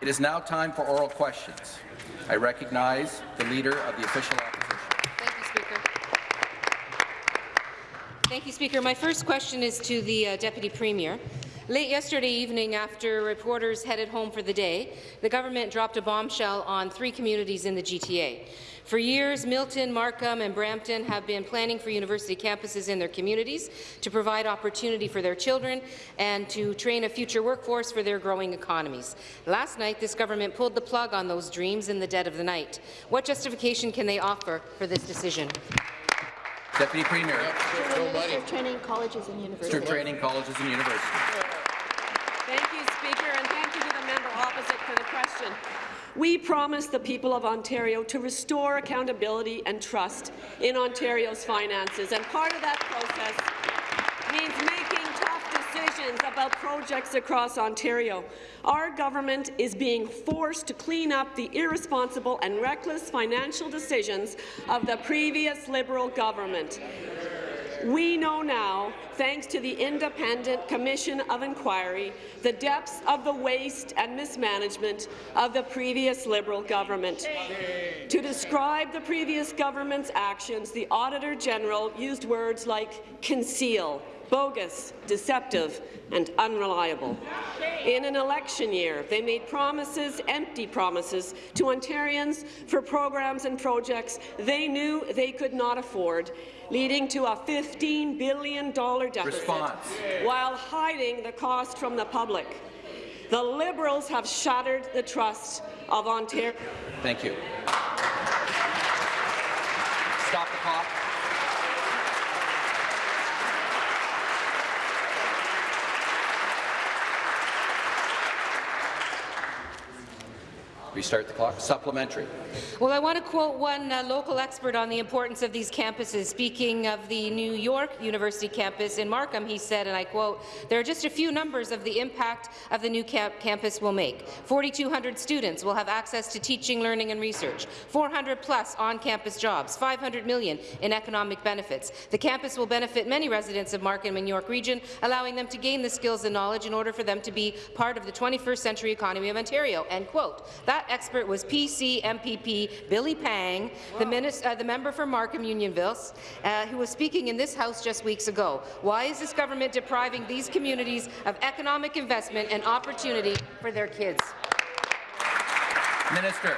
It is now time for oral questions. I recognize the Leader of the Official Opposition. Thank you, Speaker. Thank you, Speaker. My first question is to the uh, Deputy Premier. Late yesterday evening, after reporters headed home for the day, the government dropped a bombshell on three communities in the GTA. For years, Milton, Markham and Brampton have been planning for university campuses in their communities to provide opportunity for their children and to train a future workforce for their growing economies. Last night, this government pulled the plug on those dreams in the dead of the night. What justification can they offer for this decision? Deputy Premier. Minister of Training Colleges and Universities. of Training Colleges and Universities. Thank you, Speaker, and thank you to the member opposite for the question. We promised the people of Ontario to restore accountability and trust in Ontario's finances, and part of that process means making tough decisions about projects across Ontario. Our government is being forced to clean up the irresponsible and reckless financial decisions of the previous Liberal government. We know now, thanks to the Independent Commission of Inquiry, the depths of the waste and mismanagement of the previous Liberal government. To describe the previous government's actions, the Auditor General used words like conceal, bogus, deceptive, and unreliable. In an election year, they made promises, empty promises, to Ontarians for programs and projects they knew they could not afford, leading to a $15 billion deficit Response. while hiding the cost from the public. The Liberals have shattered the trust of Ontario. Thank you. Stop the clock. Restart the clock. Supplementary. Well, I want to quote one uh, local expert on the importance of these campuses. Speaking of the new York University campus in Markham, he said, and I quote, there are just a few numbers of the impact of the new camp campus will make. 4,200 students will have access to teaching, learning and research, 400 plus on-campus jobs, 500 million in economic benefits. The campus will benefit many residents of Markham and York Region, allowing them to gain the skills and knowledge in order for them to be part of the 21st century economy of Ontario. End quote. That expert was PC MPP Billy Pang, the, minis- uh, the member for Markham Unionville, uh, who was speaking in this House just weeks ago. Why is this government depriving these communities of economic investment and opportunity for their kids? Minister.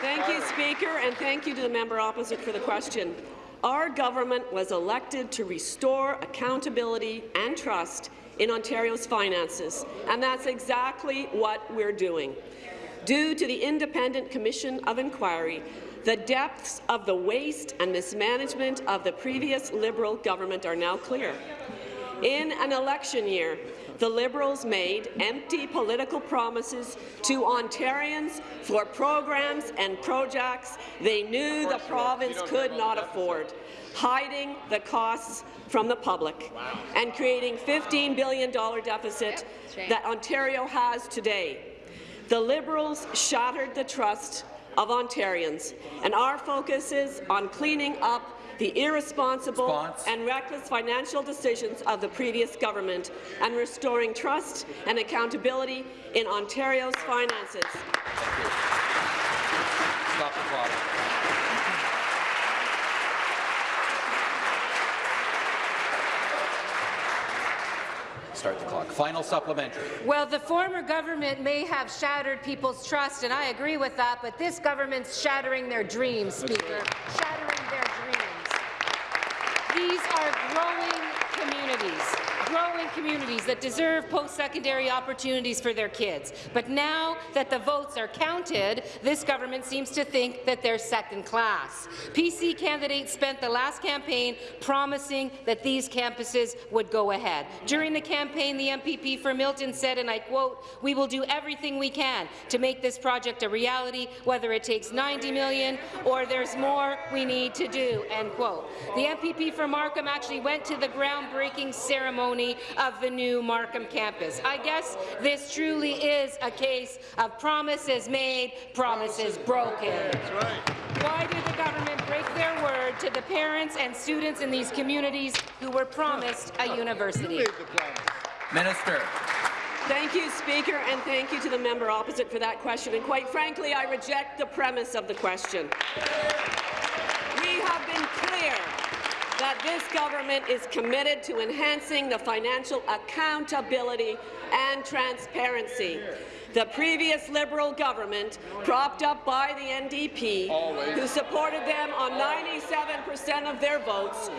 Thank you, Speaker, and thank you to the member opposite for the question. Our government was elected to restore accountability and trust in Ontario's finances, and that's exactly what we're doing. Due to the Independent Commission of Inquiry, the depths of the waste and mismanagement of the previous Liberal government are now clear. In an election year, the Liberals made empty political promises to Ontarians for programs and projects they knew the province could not afford, hiding the costs from the public and creating $15 billion deficit that Ontario has today. The Liberals shattered the trust of Ontarians, and our focus is on cleaning up the irresponsible Response. and reckless financial decisions of the previous government and restoring trust and accountability in Ontario's finances. Thank you. Stop the clock. Start the clock. Final supplementary. Well, the former government may have shattered people's trust, and I agree with that, but this government's shattering their dreams, Speaker. Shattering their dreams. These are growing communities, growing communities that deserve post-secondary opportunities for their kids. But now that the votes are counted, this government seems to think that they're second class. PC candidates spent the last campaign promising that these campuses would go ahead. During the campaign, the MPP for Milton said, and I quote, we will do everything we can to make this project a reality, whether it takes 90 million or there's more we need to do, end quote. The MPP for Markham actually went to the groundbreaking ceremony of the new Markham campus. I guess this truly is a case of promises made, promises broken. Why did the government break their word to the parents and students in these communities who were promised a university? Minister. Thank you, Speaker, and thank you to the member opposite for that question. And quite frankly, I reject the premise of the question. We have been clear that this government is committed to enhancing the financial accountability and transparency. The previous Liberal government, propped up by the NDP, who supported them on 97 per cent of their votes,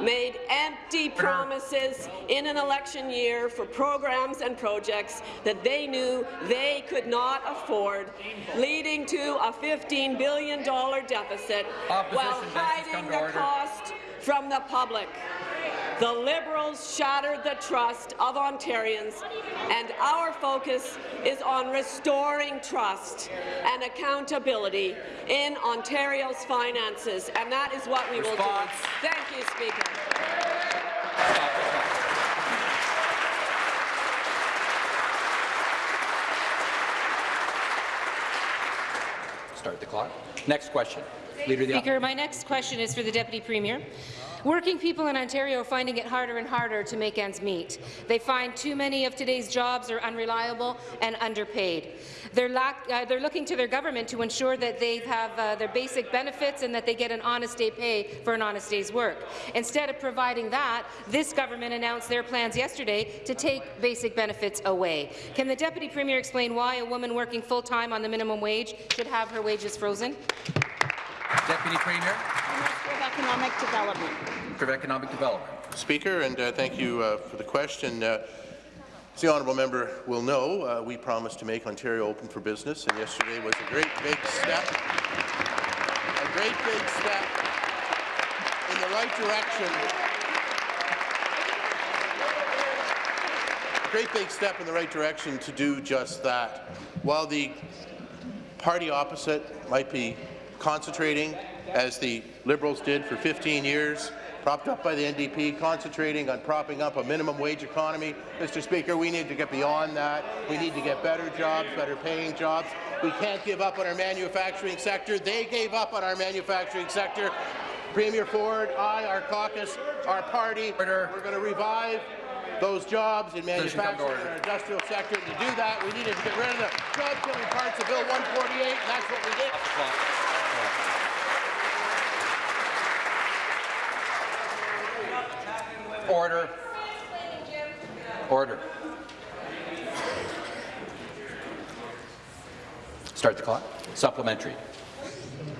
made empty uh-huh. promises in an election year for programs and projects that they knew they could not afford, leading to a $15 billion deficit while Opposition come hiding the order. cost from the public. The Liberals shattered the trust of Ontarians, and our focus is on restoring trust and accountability in Ontario's finances, and that is what we will do. Thank you, Speaker. Stop the clock. Start the clock. Next question. Leader Speaker, my next question is for the Deputy Premier. Working people in Ontario are finding it harder and harder to make ends meet. They find too many of today's jobs are unreliable and underpaid. They're, lack, uh, they're looking to their government to ensure that they have uh, their basic benefits and that they get an honest day pay for an honest day's work. Instead of providing that, this government announced their plans yesterday to take basic benefits away. Can the Deputy Premier explain why a woman working full-time on the minimum wage should have her wages frozen? Deputy Premier Minister of Economic Development. for Economic Development. Speaker, and uh, thank you uh, for the question. Uh, as the honourable member will know, uh, we promised to make Ontario open for business, and yesterday was a great big step, a great big step in the right direction. A great big step in the right direction to do just that. While the party opposite might be concentrating, as the Liberals did for 15 years, propped up by the NDP, concentrating on propping up a minimum wage economy. Mr. Speaker, we need to get beyond that. We need to get better jobs, better paying jobs. We can't give up on our manufacturing sector. They gave up on our manufacturing sector. Premier Ford, I, our caucus, our party, we're going to revive those jobs in Position come to manufacturing and our industrial sector. To do that, we needed to get rid of the job-killing parts of Bill 148, and that's what we did. Stop the clock. Order. Order. Start the clock. Supplementary.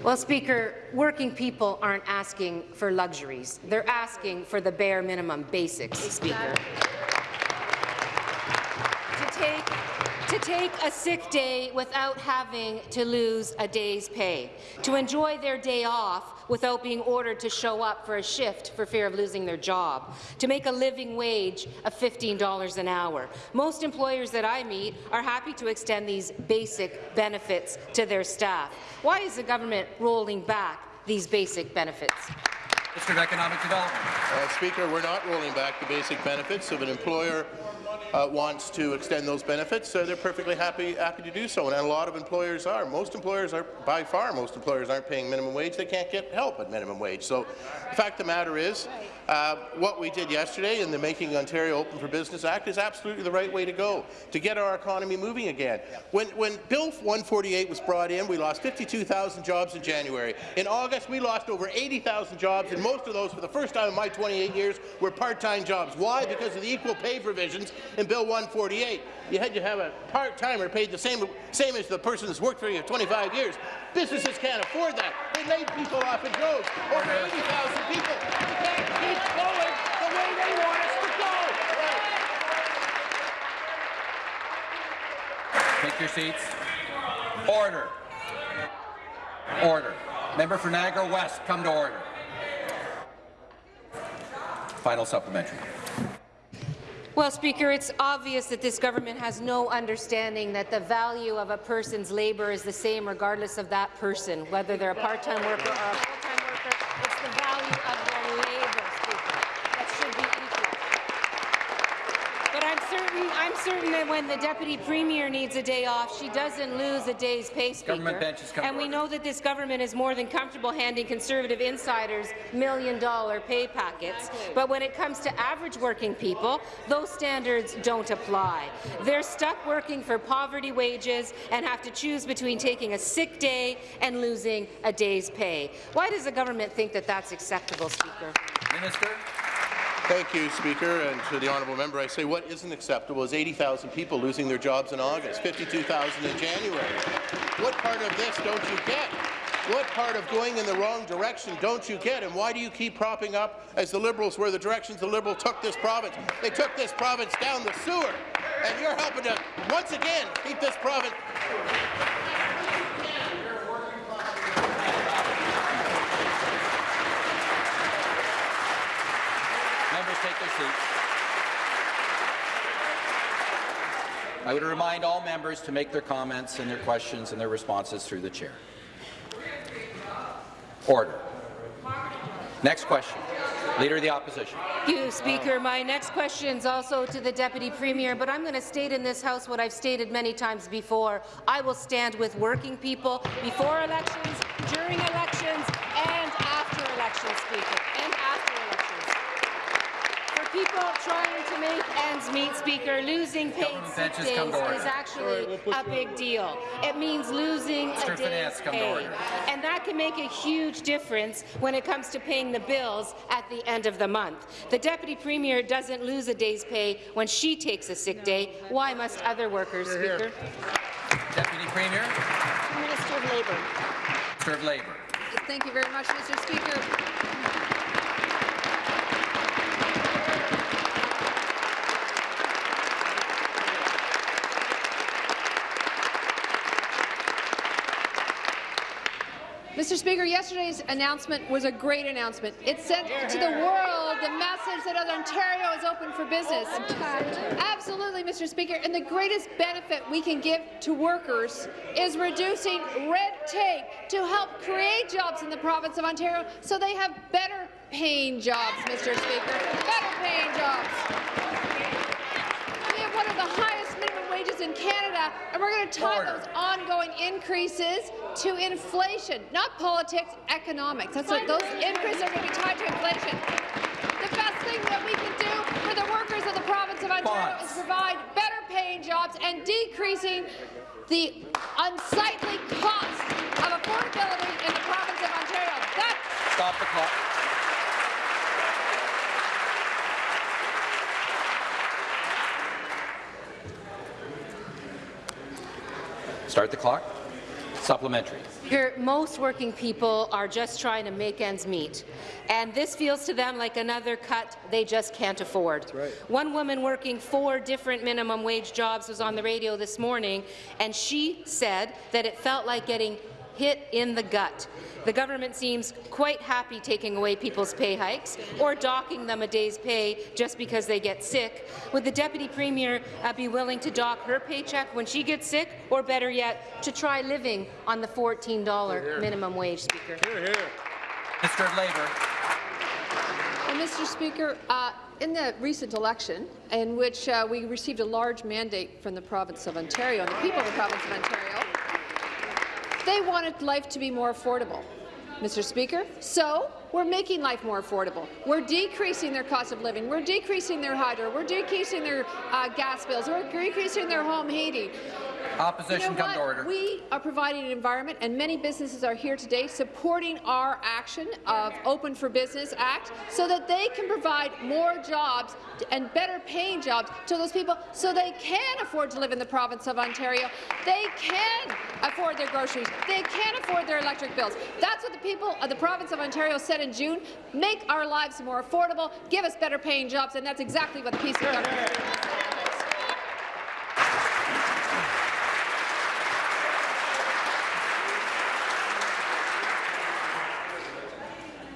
Well, Speaker, working people aren't asking for luxuries. They're asking for the bare minimum basics, Speaker. To take, to take a sick day without having to lose a day's pay. To enjoy their day off without being ordered to show up for a shift for fear of losing their job. To make a living wage of $15 an hour. Most employers that I meet are happy to extend these basic benefits to their staff. Why is the government rolling back these basic benefits? Mr. Economic Development. Uh, Speaker, we're not rolling back the basic benefits. of an employer uh, wants to extend those benefits, uh, they're perfectly happy, happy to do so, and a lot of employers are. Most employers are, by far, most employers aren't paying minimum wage. They can't get help at minimum wage. So the fact of the matter is, uh, what we did yesterday in the Making Ontario Open for Business Act is absolutely the right way to go to get our economy moving again. When, when Bill 148 was brought in, we lost 52,000 jobs in January. In August, we lost over 80,000 jobs, and most of those, for the first time in my 28 years, were part-time jobs. Why? Because of the equal pay provisions in Bill 148. You had to have a part-timer paid the same, same as the person that's worked for you 25 years. Businesses can't afford that. They laid people off in droves. Over 80,000 people. We can't keep going the way they want us to go. Take your seats. Order. Order. Member for Niagara West, come to order. Final supplementary. Well, Speaker, it's obvious that this government has no understanding that the value of a person's labour is the same regardless of that person, whether they're a part-time worker or a full-time worker. It's the value of their labour, Speaker, that should be equal. But I'm certain, I'm certain that when the Deputy Premier needs a day off, she doesn't lose a day's pay, Speaker. Government benches come to and we know that this government is more than comfortable handing Conservative insiders million-dollar pay packets. But when it comes to average working people, those standards don't apply. They're stuck working for poverty wages and have to choose between taking a sick day and losing a day's pay. Why does the government think that that's acceptable, Speaker? Minister. Thank you, Speaker, and to the honourable member, I say what isn't acceptable is 80,000 people losing their jobs in August, 52,000 in January. What part of this don't you get? What part of going in the wrong direction don't you get, and why do you keep propping up, as the Liberals were the directions the Liberals took this province? They took this province down the sewer, and you're helping to, once again, keep this province Members take their seats. I would remind all members to make their comments and their questions and their responses through the chair. Order. Next question. Leader of the Opposition. Thank you, Speaker. My next question is also to the Deputy Premier, but I'm going to state in this House what I've stated many times before. I will stand with working people before elections, during elections, and after elections, Speaker, people trying to make ends meet, Speaker, losing paid Government sick benches days come to order. is actually a big deal. It means losing Mr. a day's Finance, come to pay. And that can make a huge difference when it comes to paying the bills at the end of the month. The Deputy Premier doesn't lose a day's pay when she takes a sick day. Why must other workers, Speaker? Deputy Premier. Minister of Labour. Minister of Labour. Thank you very much, Mr. Speaker. Mr. Speaker, yesterday's announcement was a great announcement. It sent to the world the message that Ontario is open for business. Absolutely, Mr. Speaker. And the greatest benefit we can give to workers is reducing red tape to help create jobs in the province of Ontario so they have better paying jobs, Mr. Speaker. Better paying jobs. We have one of the highest wages in Canada, and we're going to tie Order. those ongoing increases to inflation, not politics, economics. That's what those increases are going to be tied to inflation. The best thing that we can do for the workers of the province of Ontario is provide better paying jobs and decreasing the unsightly cost of affordability in the province of Ontario. That's Stop the clock. Start the clock. Supplementary. Here, most working people are just trying to make ends meet, and this feels to them like another cut they just can't afford. One woman working four different minimum wage jobs was on the radio this morning, and she said that it felt like getting hit in the gut. The government seems quite happy taking away people's pay hikes or docking them a day's pay just because they get sick. Would the Deputy Premier uh, be willing to dock her paycheck when she gets sick, or better yet, to try living on the $14 minimum wage, Speaker? Minister of Labour. And Mr. Speaker, uh, in the recent election, in which uh, we received a large mandate from the province of Ontario and the people of the province of Ontario, they wanted life to be more affordable, Mr. Speaker. So we're making life more affordable. We're decreasing their cost of living. We're decreasing their hydro. We're decreasing their uh, gas bills. We're decreasing their home heating. Opposition You know come to order. We are providing an environment, and many businesses are here today supporting our action of Open for Business Act so that they can provide more jobs and better paying jobs to those people so they can afford to live in the province of Ontario. They can afford their groceries. They can afford their electric bills. That's what the people of the province of Ontario said in June. Make our lives more affordable, give us better paying jobs, and that's exactly what the piece of government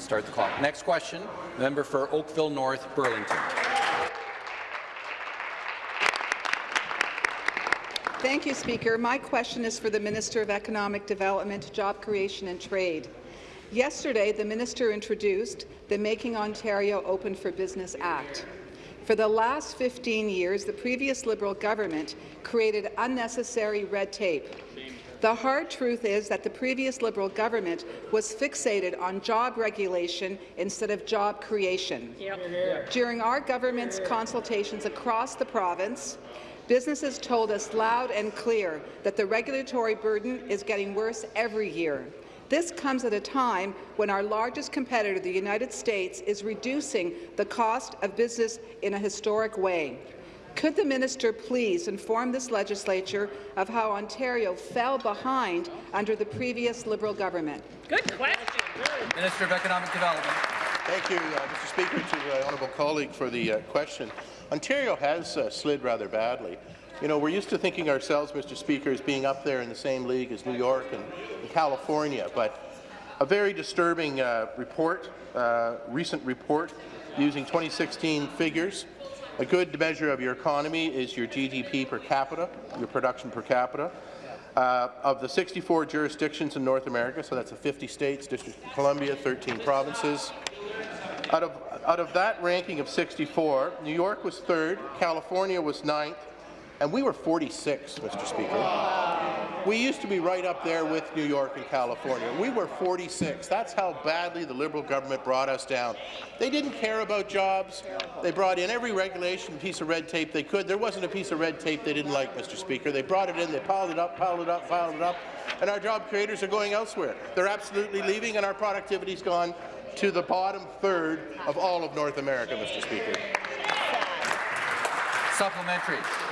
Start the clock. Next question. Member for Oakville North, Burlington. Thank you, Speaker. My question is for the Minister of Economic Development, Job Creation and Trade. Yesterday, the minister introduced the Making Ontario Open for Business Act. For the last 15 years, the previous Liberal government created unnecessary red tape. The hard truth is that the previous Liberal government was fixated on job regulation instead of job creation. Yep. During our government's consultations across the province, businesses told us loud and clear that the regulatory burden is getting worse every year. This comes at a time when our largest competitor, the United States, is reducing the cost of business in a historic way. Could the minister please inform this legislature of how Ontario fell behind under the previous Liberal government? Good question. Minister of Economic Development. Thank you, uh, Mr. Speaker, to my honourable colleague for the uh, question. Ontario has uh, slid rather badly. You know, we're used to thinking ourselves, Mr. Speaker, as being up there in the same league as New York and, and California, but a very disturbing uh, report, uh, recent report, using 2016 figures a good measure of your economy is your GDP per capita, your production per capita. Uh, of the 64 jurisdictions in North America, so that's the 50 states, District of Columbia, 13 provinces. Out of, out of that ranking of 64, New York was third, California was ninth, and we were 46, Mr. Speaker. We used to be right up there with New York and California. We were 46. That's how badly the Liberal government brought us down. They didn't care about jobs. They brought in every regulation, piece of red tape they could. There wasn't a piece of red tape they didn't like, Mr. Speaker. They brought it in, they piled it up, piled it up, piled it up, and our job creators are going elsewhere. They're absolutely leaving, and our productivity's gone to the bottom third of all of North America, Mr. Speaker. Supplementary.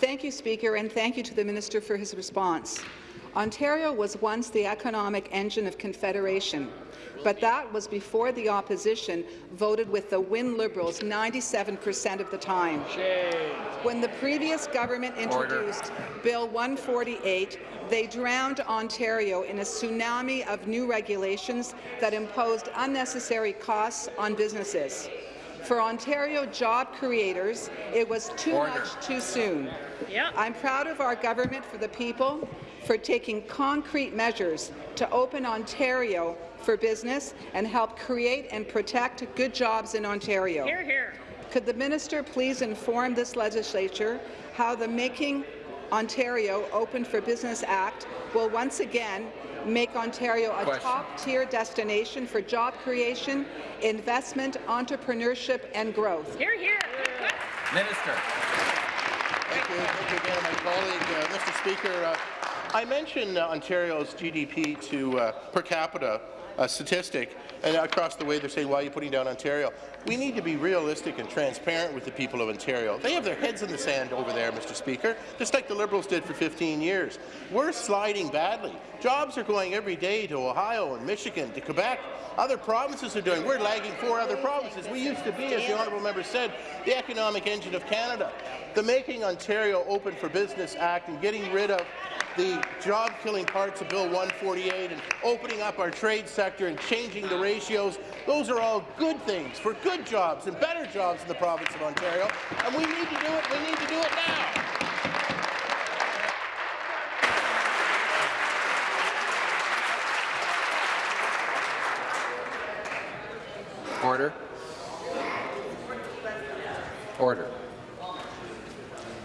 Thank you, Speaker, and thank you to the Minister for his response. Ontario was once the economic engine of Confederation, but that was before the opposition voted with the Win Liberals 97 per cent of the time. When the previous government introduced Order. Bill 148, they drowned Ontario in a tsunami of new regulations that imposed unnecessary costs on businesses. For Ontario job creators, it was too Order. much too soon. Yep. I'm proud of our government for the people for taking concrete measures to open Ontario for business and help create and protect good jobs in Ontario. Here, here. Could the minister please inform this legislature how the Making Ontario Open for Business Act will once again make Ontario a top-tier destination for job creation, investment, entrepreneurship and growth. Here, here. Minister. Thank you. Thank you again, my colleague, uh, Mr. Speaker. Uh, I mentioned uh, Ontario's GDP to uh, per capita uh, statistic, and across the way they're saying, why are you putting down Ontario? We need to be realistic and transparent with the people of Ontario. They have their heads in the sand over there, Mr. Speaker, just like the Liberals did for 15 years. We're sliding badly. Jobs are going every day to Ohio and Michigan, to Quebec. Other provinces are doing. We're lagging four other provinces. We used to be, as the honourable member said, the economic engine of Canada. The Making Ontario Open for Business Act and getting rid of the job-killing parts of Bill 148 and opening up our trade sector and changing the ratios, those are all good things for good jobs and better jobs in the province of Ontario, and we need to do it. We need to do it now. Order. Order.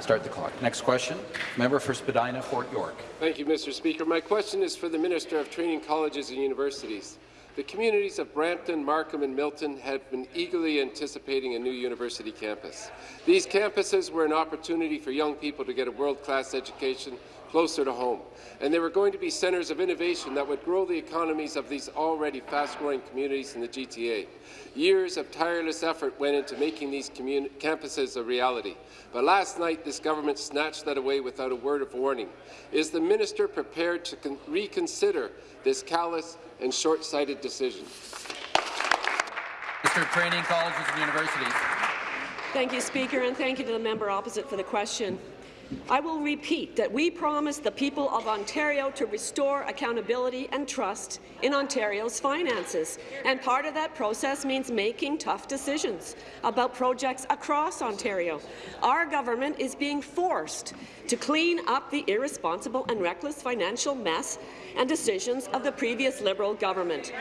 Start the clock. Next question. Member for Spadina, Fort York. Thank you, Mr. Speaker. My question is for the Minister of Training Colleges and Universities. The communities of Brampton, Markham and Milton have been eagerly anticipating a new university campus. These campuses were an opportunity for young people to get a world-class education closer to home. And they were going to be centres of innovation that would grow the economies of these already fast-growing communities in the GTA. Years of tireless effort went into making these campuses a reality. But last night, this government snatched that away without a word of warning. Is the minister prepared to reconsider this callous and short-sighted decision? Mr. Training Colleges and Universities. Thank you, Speaker, and thank you to the member opposite for the question. I will repeat that we promised the people of Ontario to restore accountability and trust in Ontario's finances, and part of that process means making tough decisions about projects across Ontario. Our government is being forced to clean up the irresponsible and reckless financial mess and decisions of the previous Liberal government.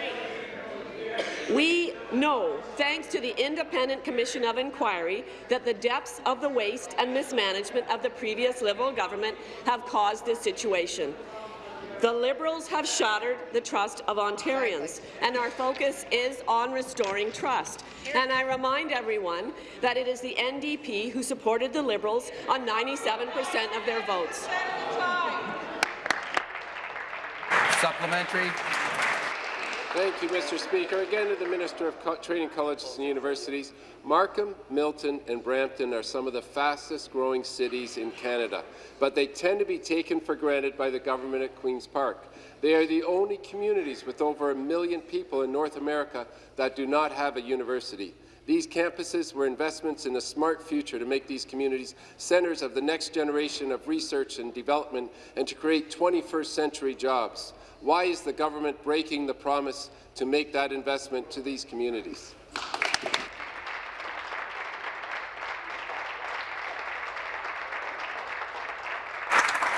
We know, thanks to the Independent Commission of Inquiry, that the depths of the waste and mismanagement of the previous Liberal government have caused this situation. The Liberals have shattered the trust of Ontarians, and our focus is on restoring trust. And I remind everyone that it is the NDP who supported the Liberals on 97 per cent of their votes. Supplementary. Thank you, Mr. Speaker. Again to the Minister of Co Training Colleges and Universities. Markham, Milton and Brampton are some of the fastest growing cities in Canada, but they tend to be taken for granted by the government at Queen's Park. They are the only communities with over a million people in North America that do not have a university. These campuses were investments in a smart future to make these communities centres of the next generation of research and development and to create 21st century jobs. Why is the government breaking the promise to make that investment to these communities?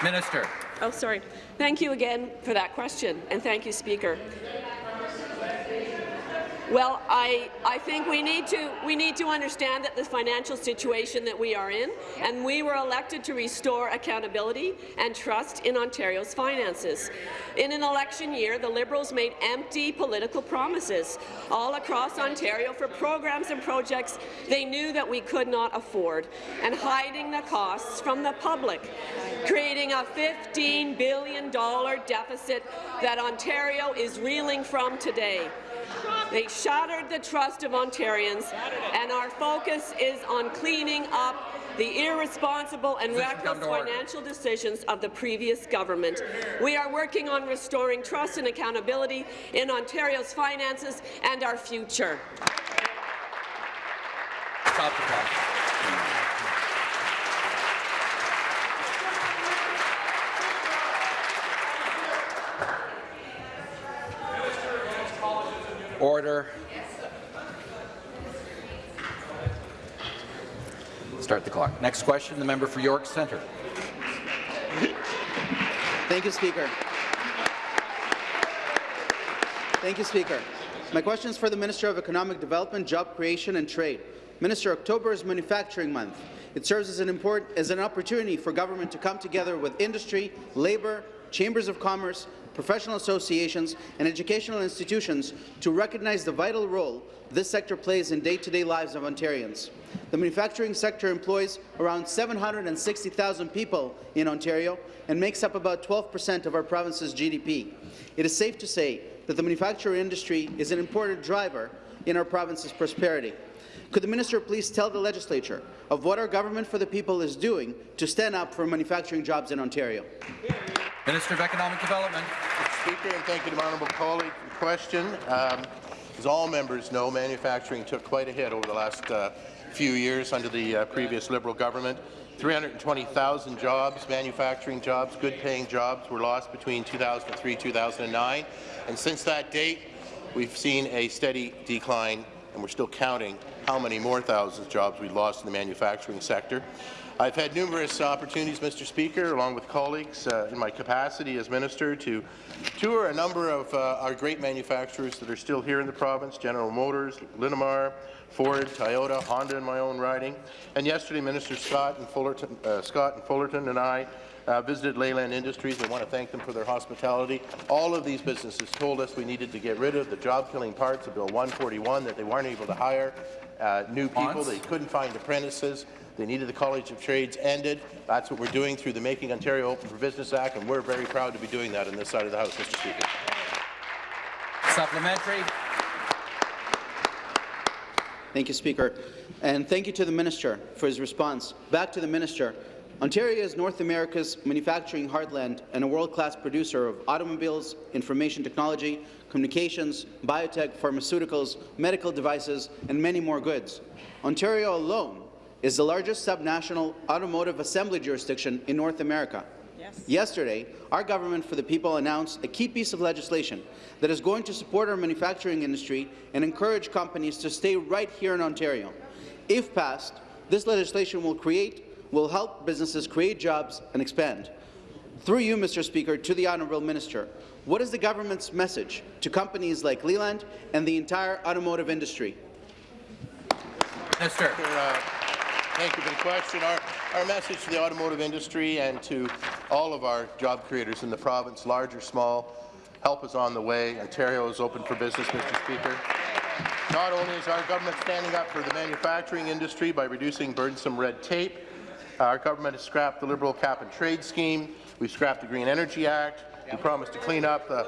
Minister. Oh, sorry. Thank you again for that question, and thank you, Speaker. Well, I, I think we need to we need to understand that the financial situation that we are in, and we were elected to restore accountability and trust in Ontario's finances. In an election year, the Liberals made empty political promises all across Ontario for programs and projects they knew that we could not afford, and hiding the costs from the public, creating a $15 billion deficit that Ontario is reeling from today. They shattered the trust of Ontarians, and our focus is on cleaning up the irresponsible and reckless financial decisions of the previous government. We are working on restoring trust and accountability in Ontario's finances and our future. Stop the clock. Order. Start the clock. Next question, the member for York Centre. Thank you, Speaker. Thank you, Speaker. My question is for the Minister of Economic Development, Job Creation and Trade. Minister, October is Manufacturing Month. It serves as an, important, as an opportunity for government to come together with industry, labour, chambers of commerce, professional associations, and educational institutions to recognize the vital role this sector plays in day-to-day -day lives of Ontarians. The manufacturing sector employs around 760,000 people in Ontario and makes up about 12 per cent of our province's GDP. It is safe to say that the manufacturing industry is an important driver in our province's prosperity. Could the minister please tell the legislature of what our government for the people is doing to stand up for manufacturing jobs in Ontario? Minister of Economic Development. Speaker, and thank you to my honourable colleague for the question. Um, as all members know, manufacturing took quite a hit over the last uh, few years under the uh, previous Liberal government. 320,000 jobs, manufacturing jobs, good-paying jobs were lost between 2003 and 2009. And since that date, we've seen a steady decline, and we're still counting how many more thousands of jobs we lost in the manufacturing sector. I've had numerous opportunities, Mr. Speaker, along with colleagues uh, in my capacity as minister to tour a number of uh, our great manufacturers that are still here in the province, General Motors, Linamar, Ford, Toyota, Honda in my own riding. And yesterday, Minister Scott and Fullerton, uh, Scott and Fullerton and I uh, visited Leland Industries. I want to thank them for their hospitality. All of these businesses told us we needed to get rid of the job-killing parts of Bill 141, that they weren't able to hire uh, new people, they couldn't find apprentices. They needed the College of Trades ended. That's what we're doing through the Making Ontario Open for Business Act, and we're very proud to be doing that on this side of the House, Mr. Speaker. Supplementary. Thank you, Speaker. And thank you to the Minister for his response. Back to the Minister. Ontario is North America's manufacturing heartland and a world-class producer of automobiles, information technology, communications, biotech, pharmaceuticals, medical devices, and many more goods. Ontario alone is the largest subnational automotive assembly jurisdiction in North America. Yes. Yesterday, our Government for the People announced a key piece of legislation that is going to support our manufacturing industry and encourage companies to stay right here in Ontario. If passed, this legislation will create will help businesses create jobs and expand. Through you, Mr. Speaker, to the Honourable Minister, what is the government's message to companies like Leland and the entire automotive industry? Minister. Uh, Thank you for the question. Our, our message to the automotive industry and to all of our job creators in the province, large or small, help is on the way. Ontario is open for business, Mr. Speaker. Not only is our government standing up for the manufacturing industry by reducing burdensome red tape, uh, our government has scrapped the Liberal cap-and-trade scheme. We've scrapped the Green Energy Act. We promised to clean up the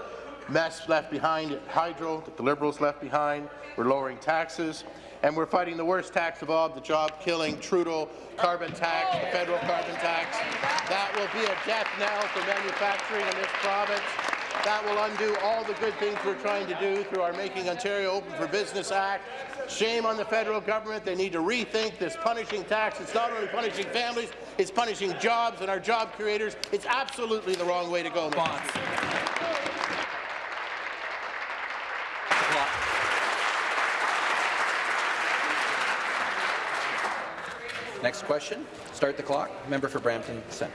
mess left behind at Hydro that the Liberals left behind. We're lowering taxes and we're fighting the worst tax of all, the job-killing Trudeau carbon tax, the federal carbon tax. That will be a death knell for manufacturing in this province. That will undo all the good things we're trying to do through our Making Ontario Open for Business Act. Shame on the federal government. They need to rethink this punishing tax. It's not only punishing families, it's punishing jobs and our job creators. It's absolutely the wrong way to go. Next question. Start the clock. Member for Brampton Centre.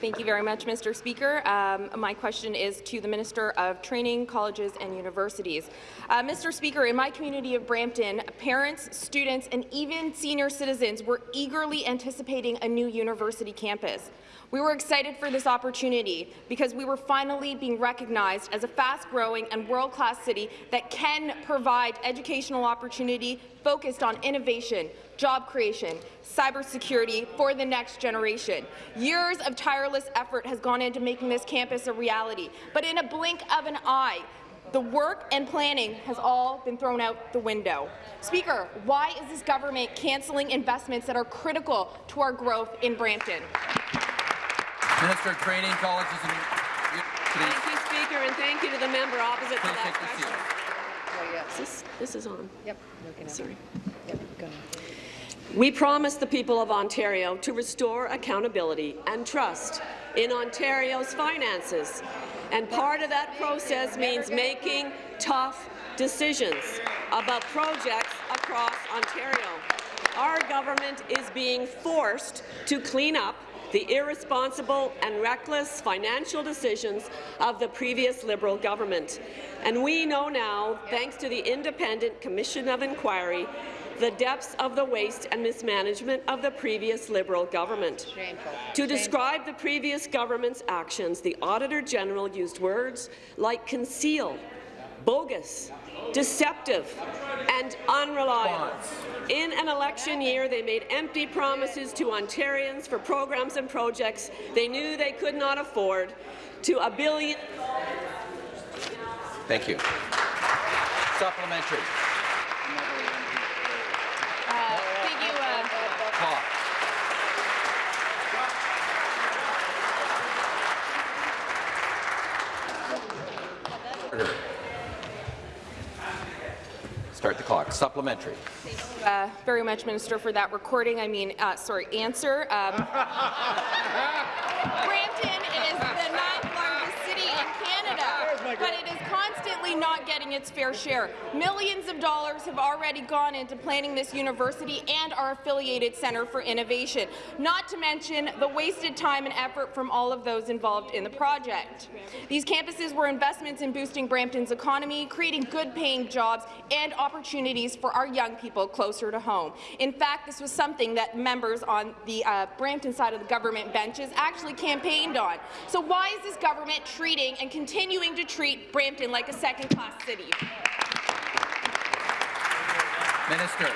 Thank you very much, Mr. Speaker. Um, my question is to the Minister of Training, Colleges and Universities. Uh, Mr. Speaker, in my community of Brampton, parents, students and even senior citizens were eagerly anticipating a new university campus. We were excited for this opportunity because we were finally being recognized as a fast-growing and world-class city that can provide educational opportunity focused on innovation, job creation, cybersecurity for the next generation. Years of tireless effort has gone into making this campus a reality, but in a blink of an eye, the work and planning has all been thrown out the window. Speaker, why is this government cancelling investments that are critical to our growth in Brampton? Minister of Training, Colleges and Thank you, Speaker, and thank you to the member opposite for that question. Is this, this is on. Yep. Sorry. We promised the people of Ontario to restore accountability and trust in Ontario's finances. And part of that process means making tough decisions about projects across Ontario. Our government is being forced to clean up the irresponsible and reckless financial decisions of the previous Liberal government. And we know now, thanks to the Independent Commission of Inquiry, the depths of the waste and mismanagement of the previous Liberal government. Shameful. To describe the previous government's actions, the Auditor General used words like conceal, bogus, deceptive, and unreliable. In an election year, they made empty promises to Ontarians for programs and projects they knew they could not afford, to a billion. Thank you. Supplementary. Uh, thank you. Uh, Clock. Order. Start the clock. Supplementary. Thank you uh, very much, Minister, for that recording. I mean, uh, sorry, answer. Um, Brampton is the ninth largest city in Canada, but it is constantly not getting its fair share. Millions of dollars have already gone into planning this university and our affiliated Centre for Innovation, not to mention the wasted time and effort from all of those involved in the project. These campuses were investments in boosting Brampton's economy, creating good-paying jobs and opportunities for our young people closer to home. In fact, this was something that members on the uh, Brampton side of the government benches actually campaigned on. So why is this government treating and continuing to treat Brampton like a second-class city? Minister.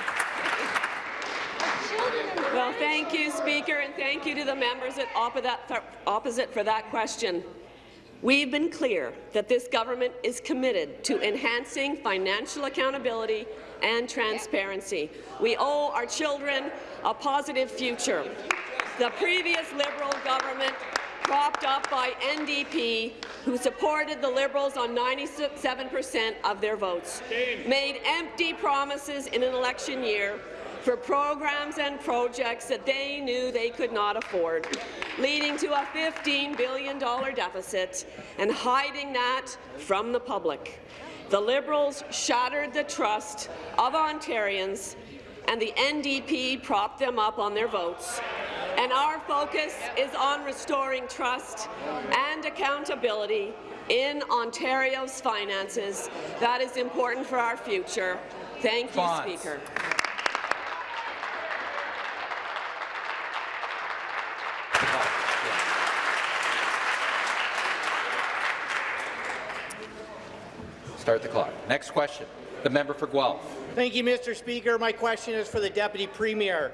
Well, thank you, Speaker, and thank you to the members at opposite for that question. We've been clear that this government is committed to enhancing financial accountability and transparency. We owe our children a positive future. The previous Liberal government propped up by NDP, who supported the Liberals on 97 per cent of their votes, made empty promises in an election year for programs and projects that they knew they could not afford, leading to a $15 billion deficit and hiding that from the public. The Liberals shattered the trust of Ontarians, and the NDP propped them up on their votes. and our focus is on restoring trust and accountability in Ontario's finances. That is important for our future. Thank you. Speaker. Start the clock. Next question. The member for Guelph. Thank you, Mr. Speaker. My question is for the Deputy Premier.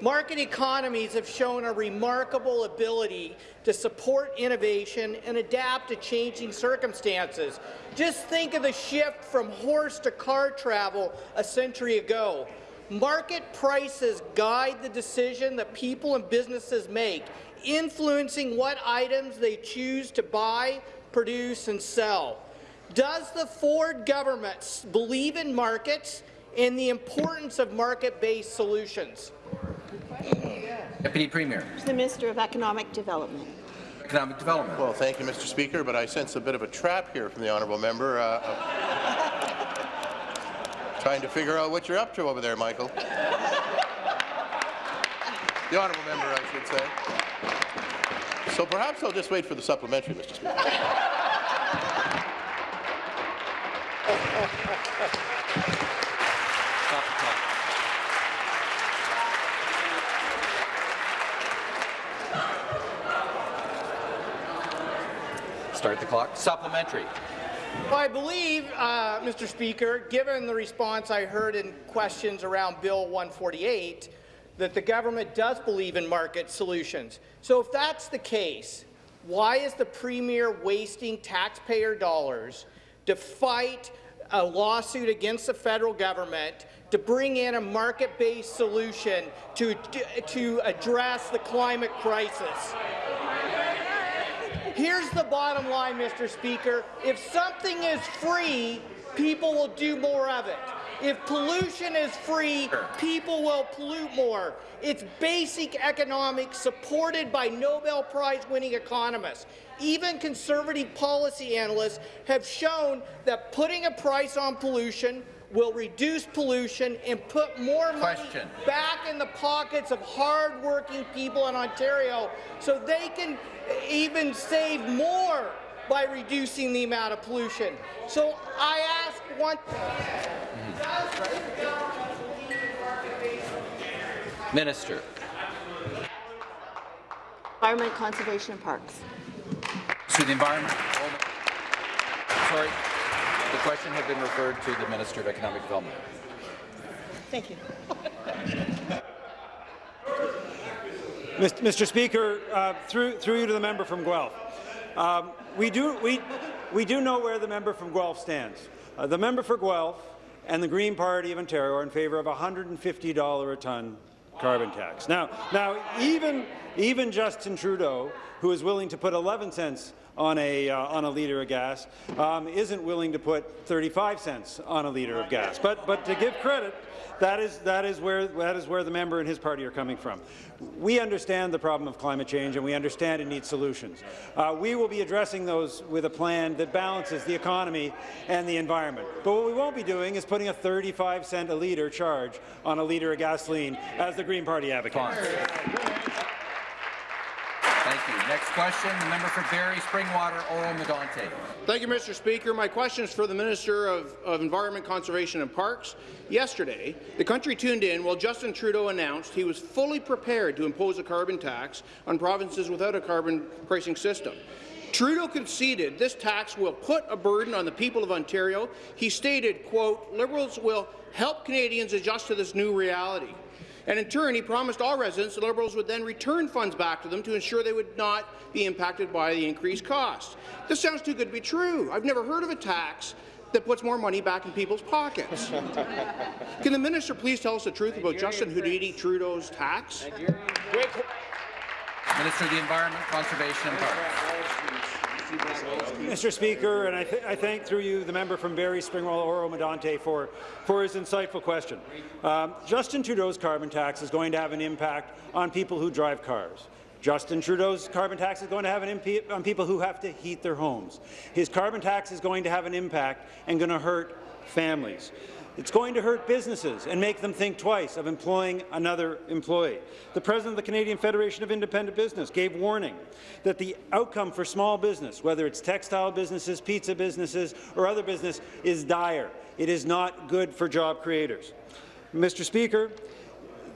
Market economies have shown a remarkable ability to support innovation and adapt to changing circumstances. Just think of the shift from horse to car travel a century ago. Market prices guide the decision that people and businesses make, influencing what items they choose to buy, produce and sell. Does the Ford government believe in markets and the importance of market-based solutions? Deputy Premier. The Minister of Economic Development. Economic Development. Well, thank you, Mr. Speaker, but I sense a bit of a trap here from the honourable member. Uh, trying to figure out what you're up to over there, Michael. The honourable member, I should say. So perhaps I'll just wait for the supplementary, Mr. Speaker. Start the clock. Supplementary. Well, I believe, uh, Mr. Speaker, given the response I heard in questions around Bill 148, that the government does believe in market solutions. So if that's the case, why is the Premier wasting taxpayer dollars to fight a lawsuit against the federal government to bring in a market-based solution to, to address the climate crisis? Here's the bottom line, Mr. Speaker. If something is free, people will do more of it. If pollution is free, people will pollute more. It's basic economics supported by Nobel Prize-winning economists. Even conservative policy analysts have shown that putting a price on pollution will reduce pollution and put more money Question. back in the pockets of hard-working people in Ontario so they can even save more by reducing the amount of pollution. So I ask one Minister. Environment, Conservation and Parks. To the environment. Sorry. The question had been referred to the Minister of Economic Development. Thank you. Mr. Mr. Speaker, uh, through, through you to the member from Guelph. Um, we, do, we, we do know where the member from Guelph stands. Uh, the member for Guelph and the Green Party of Ontario are in favour of a $150 a tonne carbon tax. Now, now even, even Justin Trudeau, who is willing to put 11 cents on a, uh, on a litre of gas, um, isn't willing to put 35 cents on a litre of gas. But, but to give credit, that is, that, is where, that is where the member and his party are coming from. We understand the problem of climate change, and we understand it needs solutions. Uh, we will be addressing those with a plan that balances the economy and the environment. But what we won't be doing is putting a 35 cent a litre charge on a litre of gasoline, as the Green Party advocates. Question, the member for Barrie, Springwater, Oro Medonte. Thank you, Mr. Speaker. My question is for the Minister of, of Environment, Conservation and Parks. Yesterday, the country tuned in while Justin Trudeau announced he was fully prepared to impose a carbon tax on provinces without a carbon pricing system. Trudeau conceded this tax will put a burden on the people of Ontario. He stated, quote, Liberals will help Canadians adjust to this new reality. And in turn, he promised all residents the Liberals would then return funds back to them to ensure they would not be impacted by the increased costs. This sounds too good to be true. I've never heard of a tax that puts more money back in people's pockets. Can the minister please tell us the truth about Justin Houdini Trudeau's tax? Minister of the Environment, Conservation and Parks. Mr. Speaker, and I, th I, thank through you the member from Barrie, Springwell, Oro Medonte for, for his insightful question. Um, Justin Trudeau's carbon tax is going to have an impact on people who drive cars. Justin Trudeau's carbon tax is going to have an impact on people who have to heat their homes. His carbon tax is going to have an impact and going to hurt families. It's going to hurt businesses and make them think twice of employing another employee. The president of the Canadian Federation of Independent Business gave warning that the outcome for small business, whether it's textile businesses, pizza businesses, or other business, is dire. It is not good for job creators. Mr. Speaker,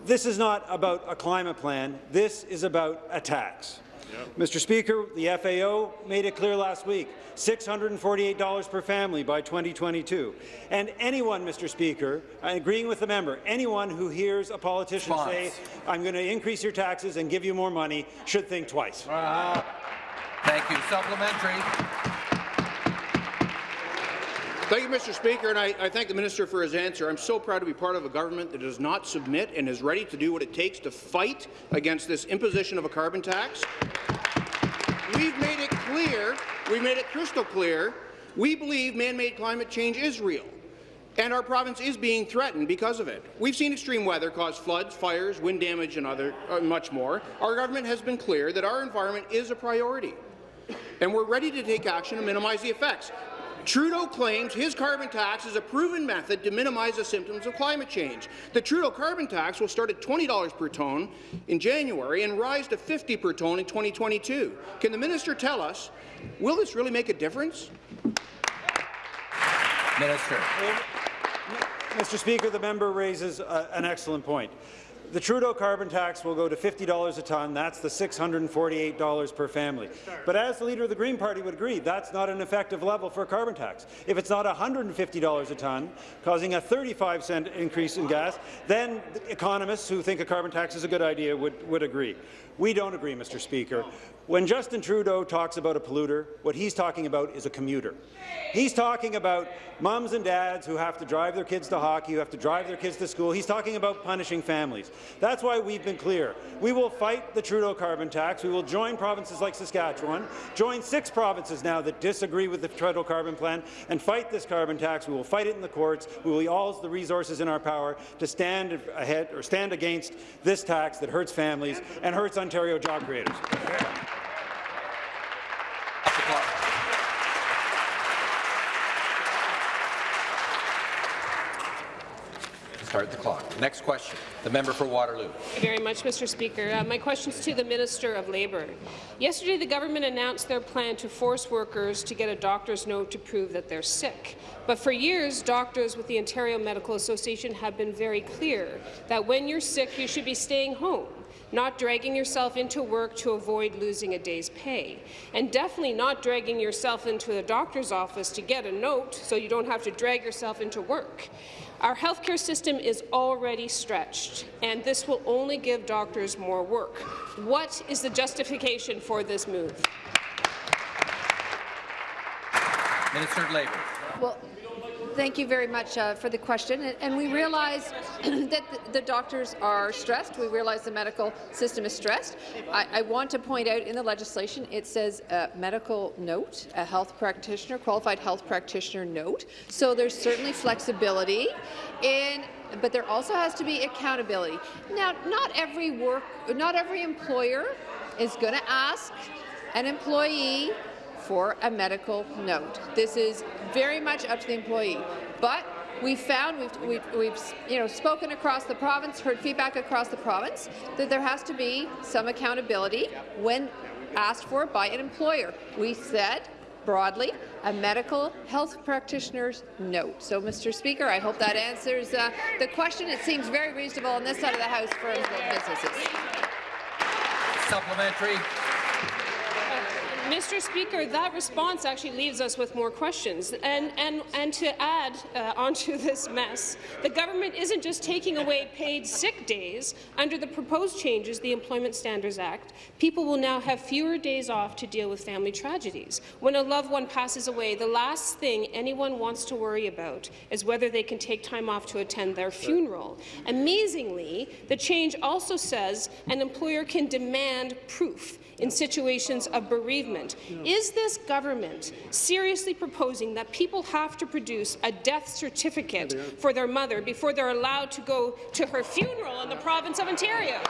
this is not about a climate plan. This is about a tax. Yep. Mr. Speaker, the FAO made it clear last week, $648 per family by 2022. And anyone, Mr. Speaker, agreeing with the member, anyone who hears a politician Spons. say, I'm going to increase your taxes and give you more money, should think twice. Uh, thank you. Supplementary. Thank you, Mr. Speaker, and I, I, thank the minister for his answer. I'm so proud to be part of a government that does not submit and is ready to do what it takes to fight against this imposition of a carbon tax. We've made it clear, we've made it crystal clear, we believe man-made climate change is real. And our province is being threatened because of it. We've seen extreme weather cause floods, fires, wind damage, and other, uh, much more. Our government has been clear that our environment is a priority, and we're ready to take action to minimize the effects. Trudeau claims his carbon tax is a proven method to minimize the symptoms of climate change. The Trudeau carbon tax will start at $20 per tonne in January and rise to 50 per tonne in 2022. Can the minister tell us, will this really make a difference? Minister. Mr. Speaker, the member raises uh, an excellent point. The Trudeau carbon tax will go to $50 a tonne. That's the $648 per family. But as the Leader of the Green Party would agree, that's not an effective level for a carbon tax. If it's not $150 a tonne, causing a 35 cent increase in gas, then economists who think a carbon tax is a good idea would, would agree. We don't agree, Mr. Speaker. When Justin Trudeau talks about a polluter, what he's talking about is a commuter. He's talking about moms and dads who have to drive their kids to hockey, who have to drive their kids to school. He's talking about punishing families. That's why we've been clear. We will fight the Trudeau carbon tax. We will join provinces like Saskatchewan, join six provinces now that disagree with the Trudeau carbon plan, and fight this carbon tax. We will fight it in the courts. We will use all the resources in our power to stand ahead or stand against this tax that hurts families and hurts Ontario job creators. Start the clock. Next question. The member for Waterloo. Thank you very much, Mr. Speaker. Uh, my question is to the Minister of Labour. Yesterday, the government announced their plan to force workers to get a doctor's note to prove that they're sick. But for years, doctors with the Ontario Medical Association have been very clear that when you're sick, you should be staying home not dragging yourself into work to avoid losing a day's pay, and definitely not dragging yourself into a doctor's office to get a note so you don't have to drag yourself into work. Our healthcare system is already stretched, and this will only give doctors more work. What is the justification for this move? Minister of Labour. Well, Thank you very much uh, for the question. And we realize that the doctors are stressed. We realize the medical system is stressed. I, I want to point out in the legislation it says a medical note, a health practitioner, qualified health practitioner note. So there's certainly flexibility in but there also has to be accountability. Now, not every work, not every employer is going to ask an employee for a medical note. This is very much up to the employee. But we found, we've, we've, we've, you know, spoken across the province, heard feedback across the province, that there has to be some accountability when asked for by an employer. We said broadly, a medical health practitioner's note. So, Mr. Speaker, I hope that answers uh, the question. It seems very reasonable on this side of the House for businesses. Supplementary. Mr. Speaker, that response actually leaves us with more questions. And, and, and to add uh, onto this mess, the government isn't just taking away paid sick days. Under the proposed changes, the Employment Standards Act, people will now have fewer days off to deal with family tragedies. When a loved one passes away, the last thing anyone wants to worry about is whether they can take time off to attend their funeral. Amazingly, the change also says an employer can demand proof in situations of bereavement. Is this government seriously proposing that people have to produce a death certificate for their mother before they're allowed to go to her funeral in the province of Ontario?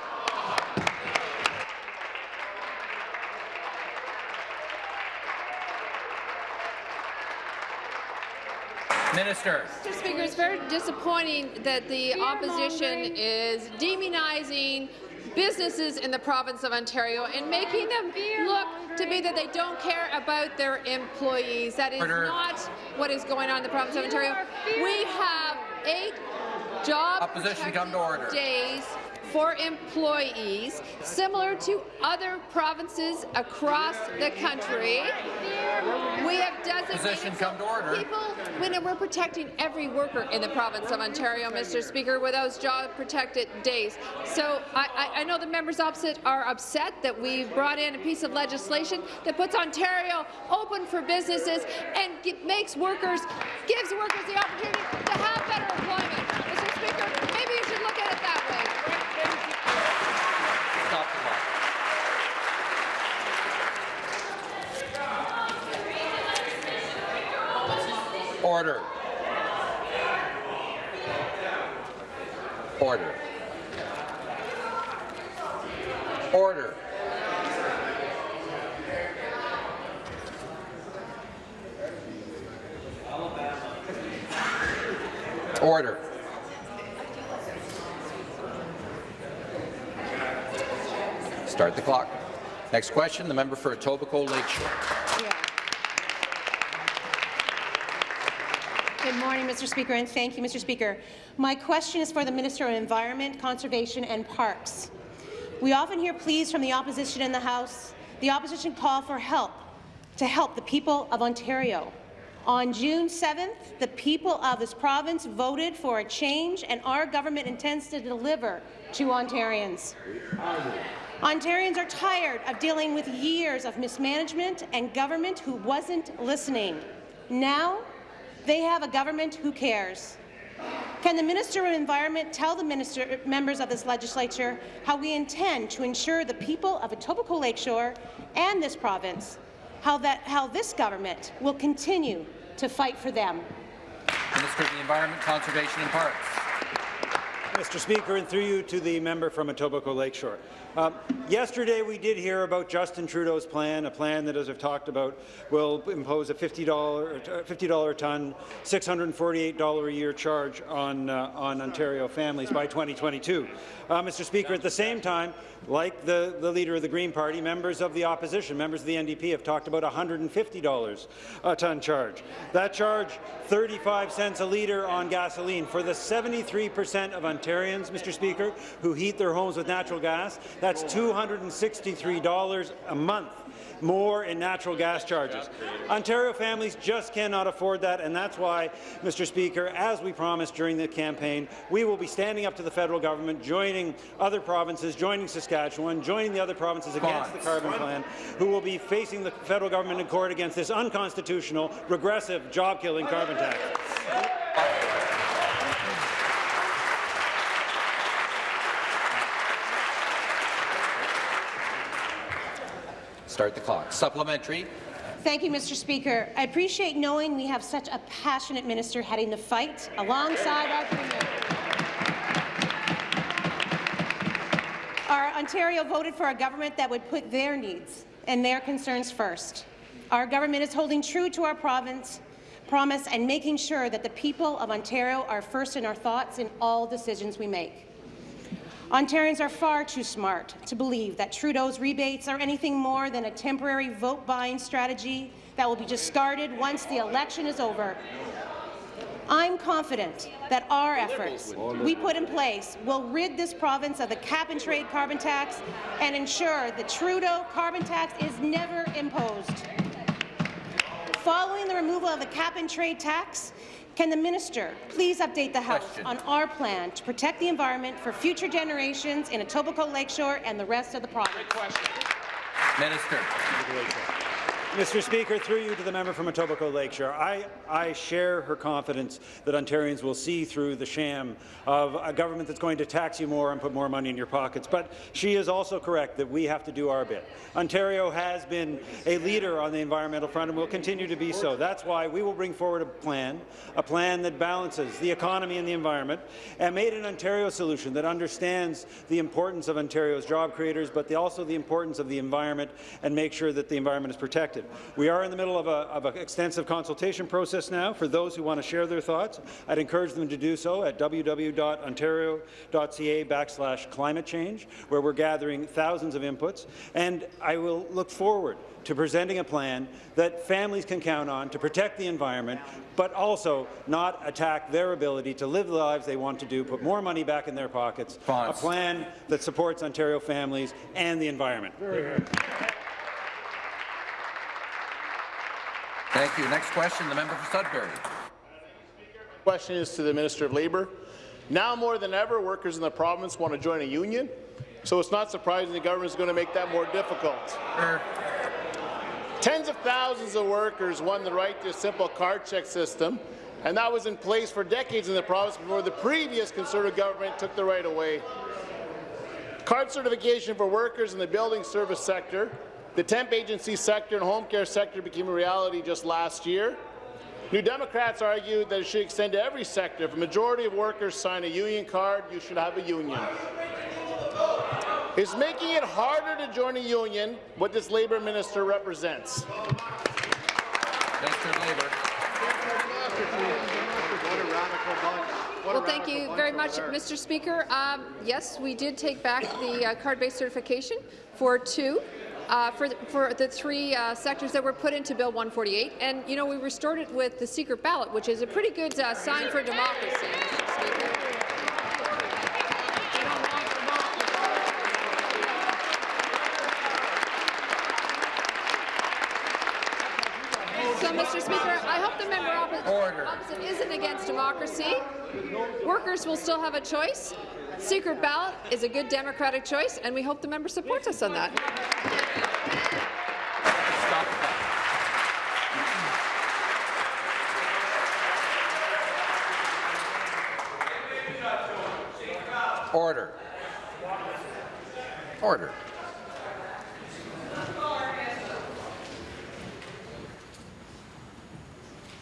Minister. Mr. Speaker, it's very disappointing that the opposition is demonizing businesses in the province of Ontario and making them look to be that they don't care about their employees. That is not what is going on in the province of Ontario. We have eight job Opposition, come to order. days for employees, similar to other provinces across the country. We have designated Opposition, come to order. people when we're protecting every worker in the province of Ontario, Mr. Speaker, with those job-protected days. So I, I, I know the members opposite are upset that we brought in a piece of legislation that puts Ontario open for businesses and makes workers, gives workers the opportunity to have better employment. Mr. Speaker, maybe you should look at it that way. Stop the clock. Order. Order. Order. Order. Start the clock. Next question, the member for Etobicoke Lakeshore. Good morning, Mr. Speaker, and thank you, Mr. Speaker. My question is for the Minister of Environment, Conservation and Parks. We often hear pleas from the opposition in the House. The opposition call for help to help the people of Ontario. On June 7th, the people of this province voted for a change, and our government intends to deliver to Ontarians. Ontarians are tired of dealing with years of mismanagement and government who wasn't listening. Now, they have a government who cares. Can the Minister of Environment tell the minister, members of this legislature how we intend to ensure the people of Etobicoke Lakeshore and this province how, that, how this government will continue to fight for them? Minister of the Environment, Conservation and Parks. Mr. Speaker, and through you to the member from Etobicoke Lakeshore. Um, yesterday, we did hear about Justin Trudeau's plan, a plan that, as I've talked about, will impose a $50, $50 a ton, $648 a year charge on, uh, on Ontario families by 2022. Uh, Mr. Speaker, at the same time, like the, the leader of the Green Party, members of the opposition, members of the NDP, have talked about a $150 a ton charge. That charge, 35 cents a litre on gasoline. For the 73 percent of Ontarians, Mr. Speaker, who heat their homes with natural gas, that's $263 a month more in natural gas charges. Ontario families just cannot afford that, and that's why, Mr. Speaker, as we promised during the campaign, we will be standing up to the federal government, joining other provinces, joining Saskatchewan, joining the other provinces against the carbon plan, who will be facing the federal government in court against this unconstitutional, regressive, job-killing carbon tax. Start the clock. Supplementary. Thank you, Mr. Speaker. I appreciate knowing we have such a passionate minister heading the fight alongside our Premier. Our Ontario voted for a government that would put their needs and their concerns first. Our government is holding true to our province promise and making sure that the people of Ontario are first in our thoughts in all decisions we make. Ontarians are far too smart to believe that Trudeau's rebates are anything more than a temporary vote-buying strategy that will be discarded once the election is over. I'm confident that our efforts we put in place will rid this province of the cap-and-trade carbon tax and ensure the Trudeau carbon tax is never imposed. Following the removal of the cap-and-trade tax, can the minister please update the House Question. on our plan to protect the environment for future generations in Etobicoke Lakeshore and the rest of the province? Minister. Mr. Speaker, through you to the member from Etobicoke Lakeshore, I, I share her confidence that Ontarians will see through the sham of a government that's going to tax you more and put more money in your pockets. But she is also correct that we have to do our bit. Ontario has been a leader on the environmental front and will continue to be so. That's why we will bring forward a plan, a plan that balances the economy and the environment, and made an Ontario solution that understands the importance of Ontario's job creators, but the, also the importance of the environment and make sure that the environment is protected. Implemented. We are in the middle of an of a extensive consultation process now. For those who want to share their thoughts, I'd encourage them to do so at www.ontario.ca backslash climate change, where we're gathering thousands of inputs. And I will look forward to presenting a plan that families can count on to protect the environment, but also not attack their ability to live the lives they want to do, put more money back in their pockets, a plan that supports Ontario families and the environment. Thank you. Next question, the member for Sudbury. Question is to the Minister of Labour. Now more than ever, workers in the province want to join a union, so it's not surprising the government is going to make that more difficult. Tens of thousands of workers won the right to a simple card check system, and that was in place for decades in the province before the previous Conservative government took the right away. Card certification for workers in the building service sector, the temp agency sector and home care sector became a reality just last year. New Democrats argued that it should extend to every sector. If a majority of workers sign a union card, you should have a union. Is making it harder to join a union what this Labour minister represents? Minister Labour. Well, thank you very much, Mr. Speaker. Um, yes, we did take back the uh, card-based certification for two. Uh, for, the, for the three uh, sectors that were put into Bill 148, and you know we restored it with the secret ballot, which is a pretty good uh, sign for democracy. So, Mr. Speaker, I hope the member opposite, opposite isn't against democracy. Workers will still have a choice. Secret ballot is a good democratic choice, and we hope the member supports us on that. Order. Order.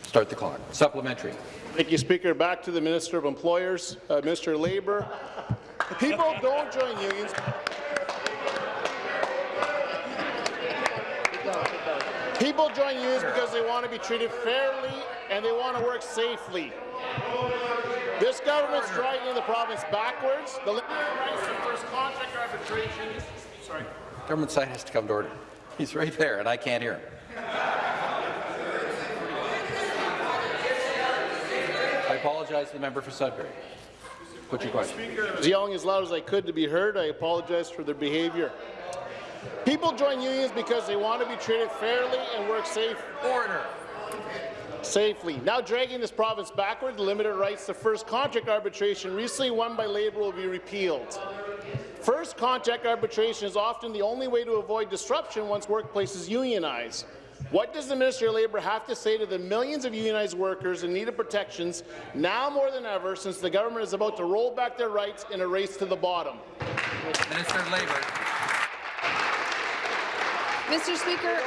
Start the clock. Supplementary. Thank you, Speaker. Back to the Minister of Employers, uh, Minister of Labour. People don't join unions. People join unions because they want to be treated fairly and they want to work safely. This government's driving the province backwards. The rights to first contract arbitration. Sorry. Government side has to come to order. He's right there, and I can't hear him. I apologize to the member for Sudbury. Put your question. I was yelling as loud as I could to be heard. I apologize for their behavior. People join unions because they want to be treated fairly and work safe. Order. Safely. Now dragging this province backward, the limited rights to first contract arbitration recently won by Labour will be repealed. First contract arbitration is often the only way to avoid disruption once workplaces unionize. What does the Minister of Labour have to say to the millions of unionized workers in need of protections now more than ever since the government is about to roll back their rights in a race to the bottom? Minister of Labour. Mr. Speaker,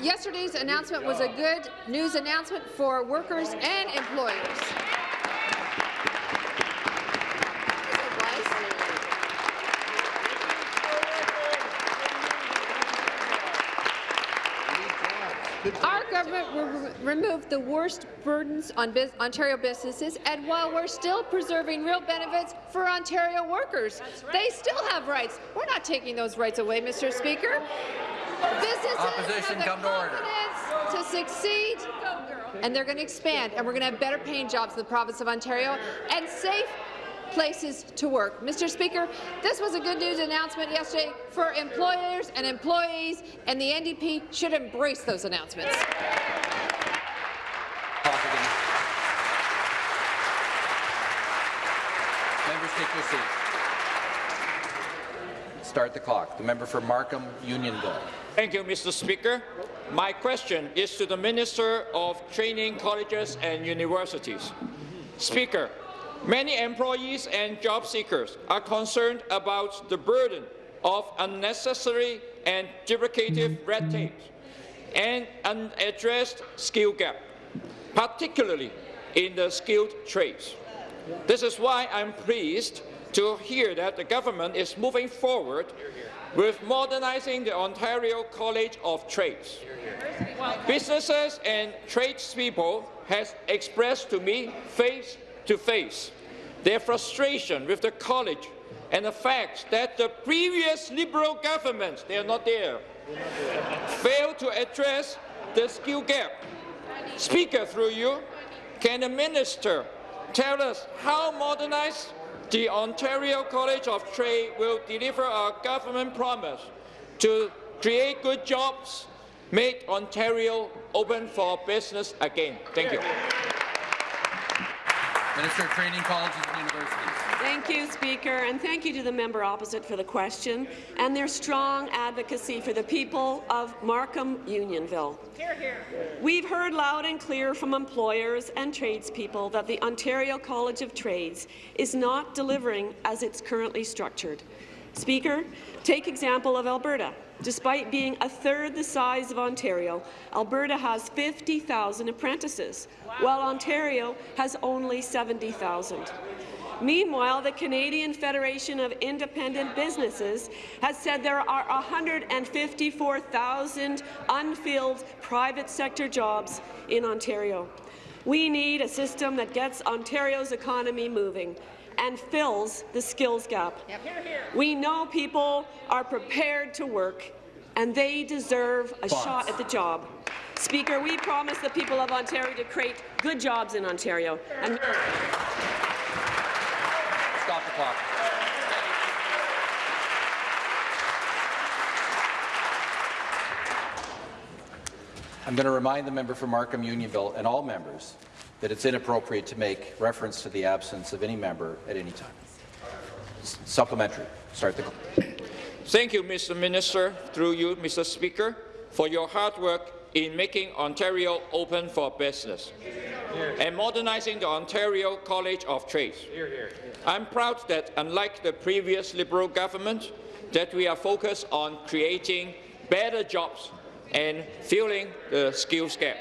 yesterday's announcement was a good news announcement for workers and employers. Our government will re remove the worst burdens on bus Ontario businesses, and while we're still preserving real benefits for Ontario workers, they still have rights. We're not taking those rights away, Mr. Speaker. Businesses Opposition, have the come to order. confidence to succeed, and they're going to expand, and we're going to have better paying jobs in the province of Ontario and safe places to work. Mr. Speaker, this was a good news announcement yesterday for employers and employees, and the NDP should embrace those announcements. Members take their seats. Start the clock. The member for Markham Unionville. Thank you, Mr. Speaker. My question is to the Minister of Training Colleges and Universities. Speaker, many employees and job seekers are concerned about the burden of unnecessary and duplicative red tape and unaddressed skill gap, particularly in the skilled trades. This is why I'm pleased to hear that the government is moving forward with modernizing the Ontario College of Trades. Businesses and tradespeople have expressed to me face to face their frustration with the college and the fact that the previous Liberal governments, they are not there, failed to address the skill gap. Speaker, through you, can the minister tell us how modernized the Ontario College of Trade will deliver our government promise to create good jobs, make Ontario open for business again? Thank you. Minister of Training, Colleges and Universities. Thank you, Speaker, and thank you to the member opposite for the question and their strong advocacy for the people of Markham Unionville. Hear, hear. We've heard loud and clear from employers and tradespeople that the Ontario College of Trades is not delivering as it's currently structured. Speaker, take example of Alberta. Despite being a third the size of Ontario, Alberta has 50,000 apprentices, while Ontario has only 70,000. Meanwhile, the Canadian Federation of Independent Businesses has said there are 154,000 unfilled private sector jobs in Ontario. We need a system that gets Ontario's economy moving and fills the skills gap. Yep. We know people are prepared to work, and they deserve a Bonds. shot at the job. Speaker, we promise the people of Ontario to create good jobs in Ontario. And Stop the clock. I'm going to remind the member for Markham Unionville and all members that it's inappropriate to make reference to the absence of any member at any time. Supplementary. Start the clock. Thank you, Mr. Minister, through you, Mr. Speaker, for your hard work in making Ontario open for business and modernizing the Ontario College of Trades. I'm proud that, unlike the previous Liberal government, that we are focused on creating better jobs and filling the skills gap.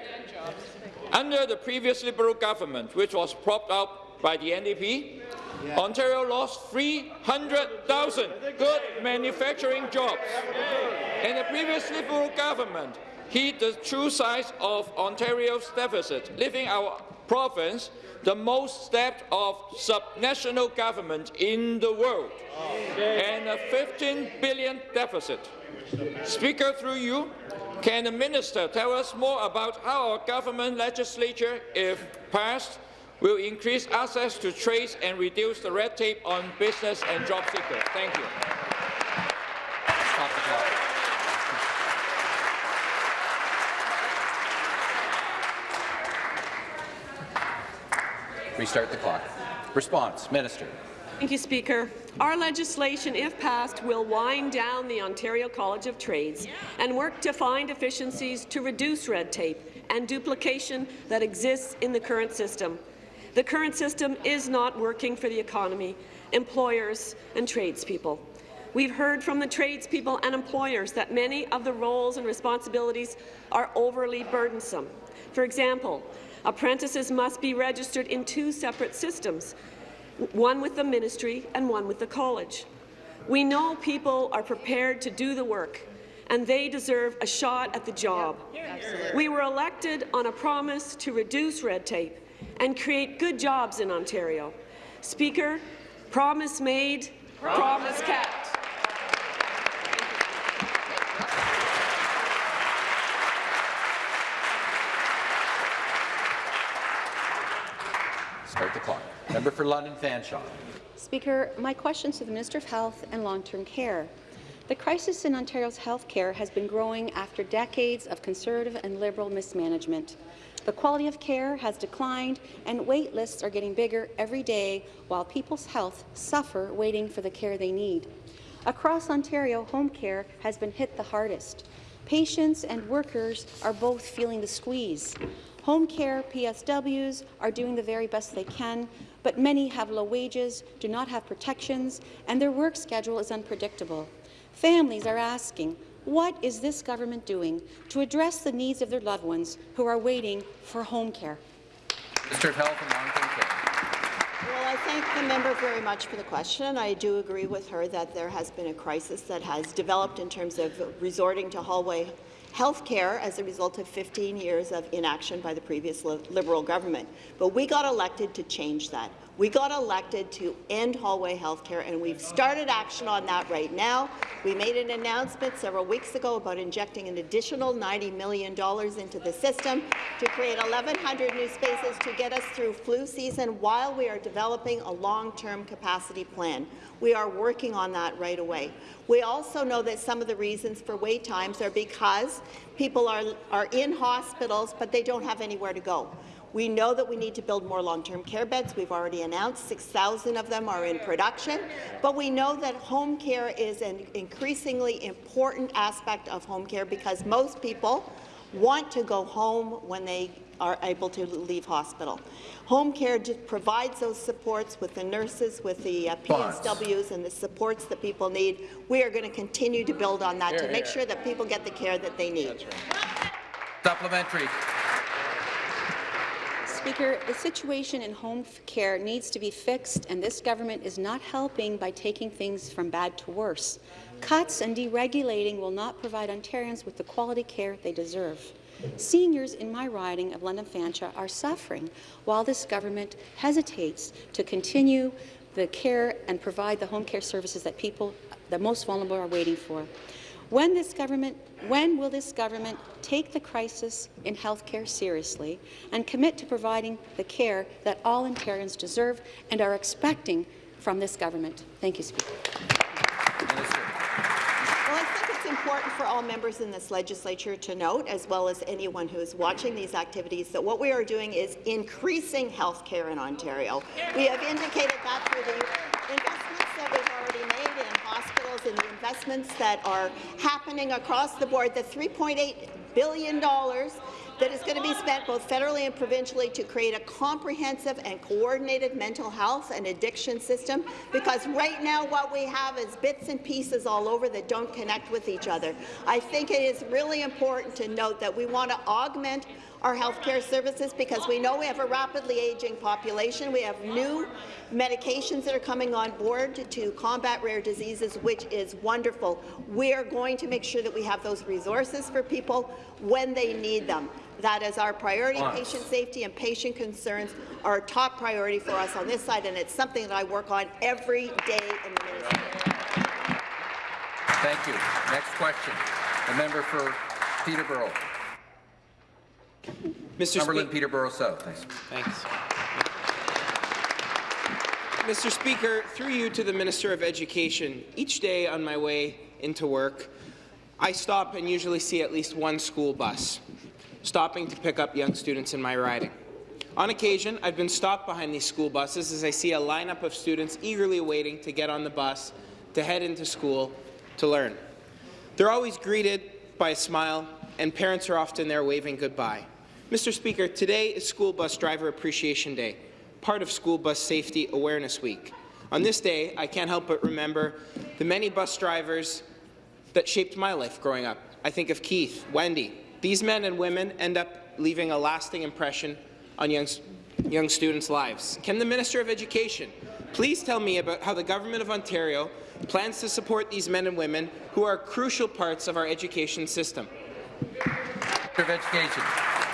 Under the previous Liberal government, which was propped up by the NDP, yeah. Ontario lost 300,000 good manufacturing jobs. And the previous Liberal government hid the true size of Ontario's deficit, leaving our province the most debt of subnational government in the world, and a 15 billion deficit. Speaker, through you, can the minister tell us more about how our government legislature, if passed, will increase access to trades and reduce the red tape on business and job seekers? Thank you. Stop the clock. Restart the clock. Response, Minister. Thank you, Speaker. Our legislation, if passed, will wind down the Ontario College of Trades and work to find efficiencies to reduce red tape and duplication that exists in the current system. The current system is not working for the economy, employers and tradespeople. We've heard from the tradespeople and employers that many of the roles and responsibilities are overly burdensome. For example, apprentices must be registered in two separate systems, one with the ministry and one with the college. We know people are prepared to do the work, and they deserve a shot at the job. We were elected on a promise to reduce red tape and create good jobs in Ontario. Speaker, promise made, promise, promise kept. Start the clock. Member for London Fanshawe. Speaker, my question to the Minister of Health and Long-Term Care. The crisis in Ontario's health care has been growing after decades of Conservative and Liberal mismanagement. The quality of care has declined, and wait lists are getting bigger every day while people's health suffer waiting for the care they need. Across Ontario, home care has been hit the hardest. Patients and workers are both feeling the squeeze. Home care PSWs are doing the very best they can, but many have low wages, do not have protections, and their work schedule is unpredictable. Families are asking, what is this government doing to address the needs of their loved ones who are waiting for home care? Minister of Health and Long-Term Care. Well, I thank the member very much for the question. I do agree with her that there has been a crisis that has developed in terms of resorting to hallway health care as a result of 15 years of inaction by the previous Liberal government. But we got elected to change that. We got elected to end hallway health care, and we've started action on that right now. We made an announcement several weeks ago about injecting an additional $90 million into the system to create 1,100 new spaces to get us through flu season while we are developing a long-term capacity plan. We are working on that right away. We also know that some of the reasons for wait times are because people are, are in hospitals, but they don't have anywhere to go. We know that we need to build more long-term care beds. We've already announced 6,000 of them are in production. But we know that home care is an increasingly important aspect of home care because most people want to go home when they are able to leave hospital. Home care just provides those supports with the nurses, with the uh, PSWs and the supports that people need. We are going to continue to build on that here, to make here. sure that people get the care that they need. Right. Supplementary. Speaker, the situation in home care needs to be fixed, and this government is not helping by taking things from bad to worse. Cuts and deregulating will not provide Ontarians with the quality care they deserve. Seniors in my riding of London Fanshawe are suffering while this government hesitates to continue the care and provide the home care services that people, the most vulnerable, are waiting for. When, this government, when will this government take the crisis in health care seriously and commit to providing the care that all Ontarians deserve and are expecting from this government? Thank you, Speaker. Well, I think it's important for all members in this legislature to note, as well as anyone who is watching these activities, that what we are doing is increasing health care in Ontario. We have indicated that through the investments that we've already made in hospitals and the investments that are happening across the board, the $3.8 billion that is going to be spent both federally and provincially to create a comprehensive and coordinated mental health and addiction system, because right now what we have is bits and pieces all over that don't connect with each other. I think it is really important to note that we want to augment our healthcare services because we know we have a rapidly aging population. We have new medications that are coming on board to, to combat rare diseases, which is wonderful. We are going to make sure that we have those resources for people when they need them. That is our priority. Patient safety and patient concerns are a top priority for us on this side, and it's something that I work on every day in the ministry. Thank you. Next question. The member for Peterborough. Northumberland, Spe Peterborough South. Thanks. Thanks. Mr. Speaker, through you to the Minister of Education, each day on my way into work, I stop and usually see at least one school bus, stopping to pick up young students in my riding. On occasion, I've been stopped behind these school buses as I see a lineup of students eagerly waiting to get on the bus to head into school to learn. They're always greeted by a smile, and parents are often there waving goodbye. Mr. Speaker, today is School Bus Driver Appreciation Day, part of School Bus Safety Awareness Week. On this day, I can't help but remember the many bus drivers that shaped my life growing up. I think of Keith, Wendy. These men and women end up leaving a lasting impression on young, young students' lives. Can the Minister of Education please tell me about how the Government of Ontario plans to support these men and women who are crucial parts of our education system? Minister of Education.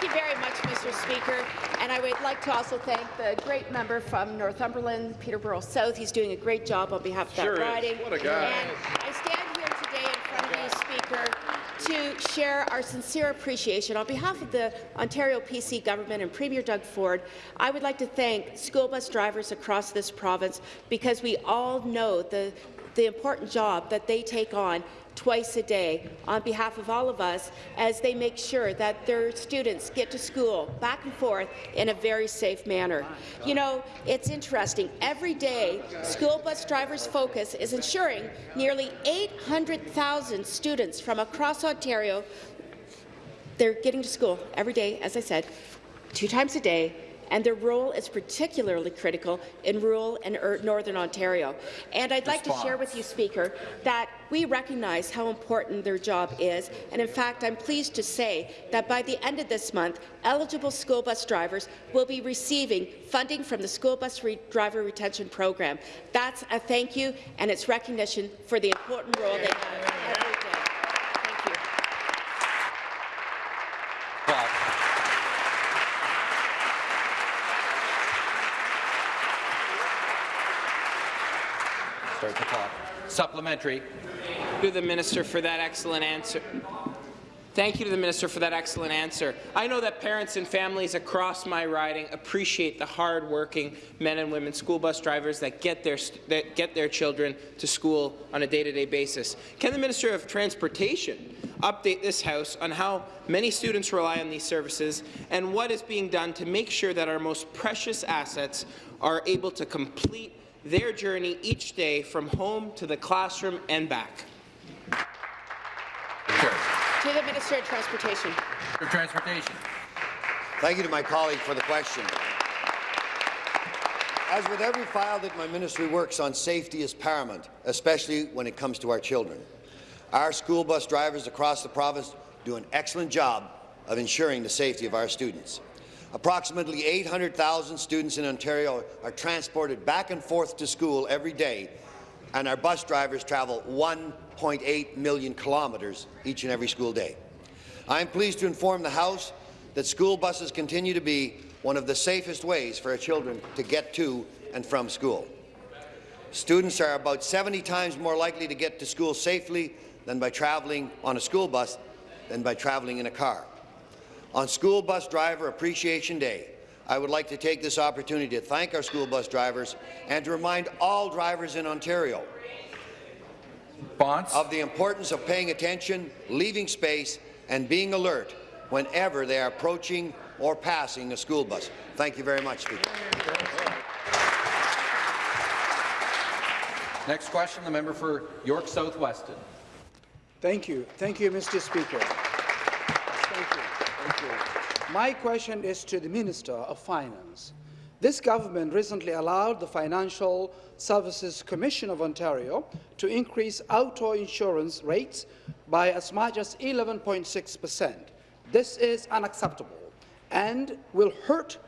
Thank you very much, Mr. Speaker. And I would like to also thank the great member from Northumberland, Peterborough South. He's doing a great job on behalf of that sure riding. Is. What a guy. And I stand here today in front of you, Speaker, to share our sincere appreciation. On behalf of the Ontario PC government and Premier Doug Ford, I would like to thank school bus drivers across this province because we all know the the important job that they take on twice a day on behalf of all of us as they make sure that their students get to school back and forth in a very safe manner. You know, it's interesting. Every day, school bus drivers' focus is ensuring nearly 800,000 students from across Ontario they're getting to school every day, as I said, two times a day, and their role is particularly critical in rural and er northern Ontario. And I'd like to share with you, Speaker, that we recognize how important their job is, and in fact, I'm pleased to say that by the end of this month, eligible school bus drivers will be receiving funding from the School Bus Re Driver Retention Program. That's a thank you, and it's recognition for the important role they have every day. Thank you. Start the clock. Supplementary. To the minister for that excellent answer. Thank you to the minister for that excellent answer. I know that parents and families across my riding appreciate the hard-working men and women school bus drivers that get their that get their children to school on a day-to-day -day basis. Can the minister of transportation update this House on how many students rely on these services and what is being done to make sure that our most precious assets are able to complete their journey each day from home to the classroom and back? To the Minister of Transportation. For Transportation. Thank you to my colleague for the question. As with every file that my ministry works on, safety is paramount, especially when it comes to our children. Our school bus drivers across the province do an excellent job of ensuring the safety of our students. Approximately 800,000 students in Ontario are transported back and forth to school every day, and our bus drivers travel 1.8 million kilometres each and every school day. I am pleased to inform the House that school buses continue to be one of the safest ways for our children to get to and from school. Students are about 70 times more likely to get to school safely than by travelling on a school bus than by travelling in a car. On School Bus Driver Appreciation Day, I would like to take this opportunity to thank our school bus drivers and to remind all drivers in Ontario Bonds. of the importance of paying attention, leaving space, and being alert whenever they are approaching or passing a school bus. Thank you very much, Speaker. Next question, the member for York South Weston. Thank you. Thank you, Mr. Speaker. Thank you. Thank you. My question is to the Minister of Finance. This government recently allowed the Financial Services Commission of Ontario to increase auto insurance rates by as much as 11.6 per cent. This is unacceptable and will hurt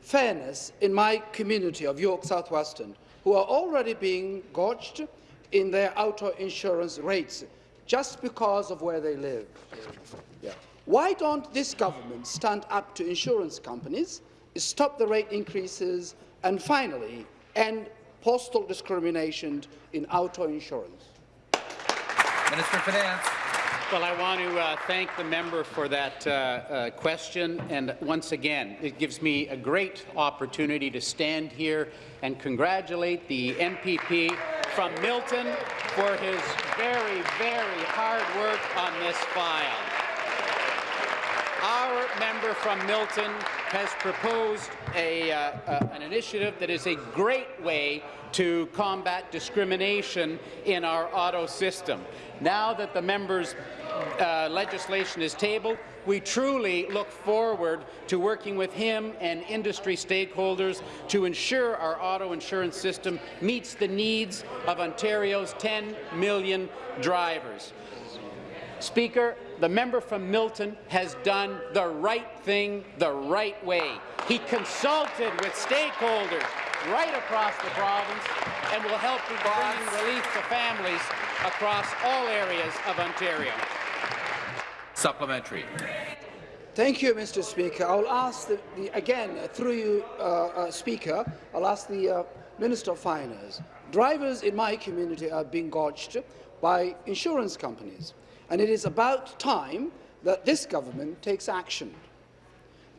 fairness in my community of York South-Weston, who are already being gouged in their auto insurance rates just because of where they live. Yeah. Why don't this government stand up to insurance companies, stop the rate increases, and finally end postal discrimination in auto insurance? Minister of Finance. Well, I want to uh, thank the member for that uh, uh, question, and once again, it gives me a great opportunity to stand here and congratulate the MPP from Milton for his very, very hard work on this file. Our member from Milton has proposed a, uh, uh, an initiative that is a great way to combat discrimination in our auto system. Now that the member's uh, legislation is tabled, we truly look forward to working with him and industry stakeholders to ensure our auto insurance system meets the needs of Ontario's 10 million drivers. Speaker, the member from Milton has done the right thing the right way. He consulted with stakeholders right across the province and will help in bringing relief to families across all areas of Ontario. Supplementary. Thank you, Mr. Speaker. I'll ask the, the again through you, uh, uh, Speaker. I'll ask the uh, Minister of Finance. Drivers in my community are being gouged by insurance companies, and it is about time that this government takes action.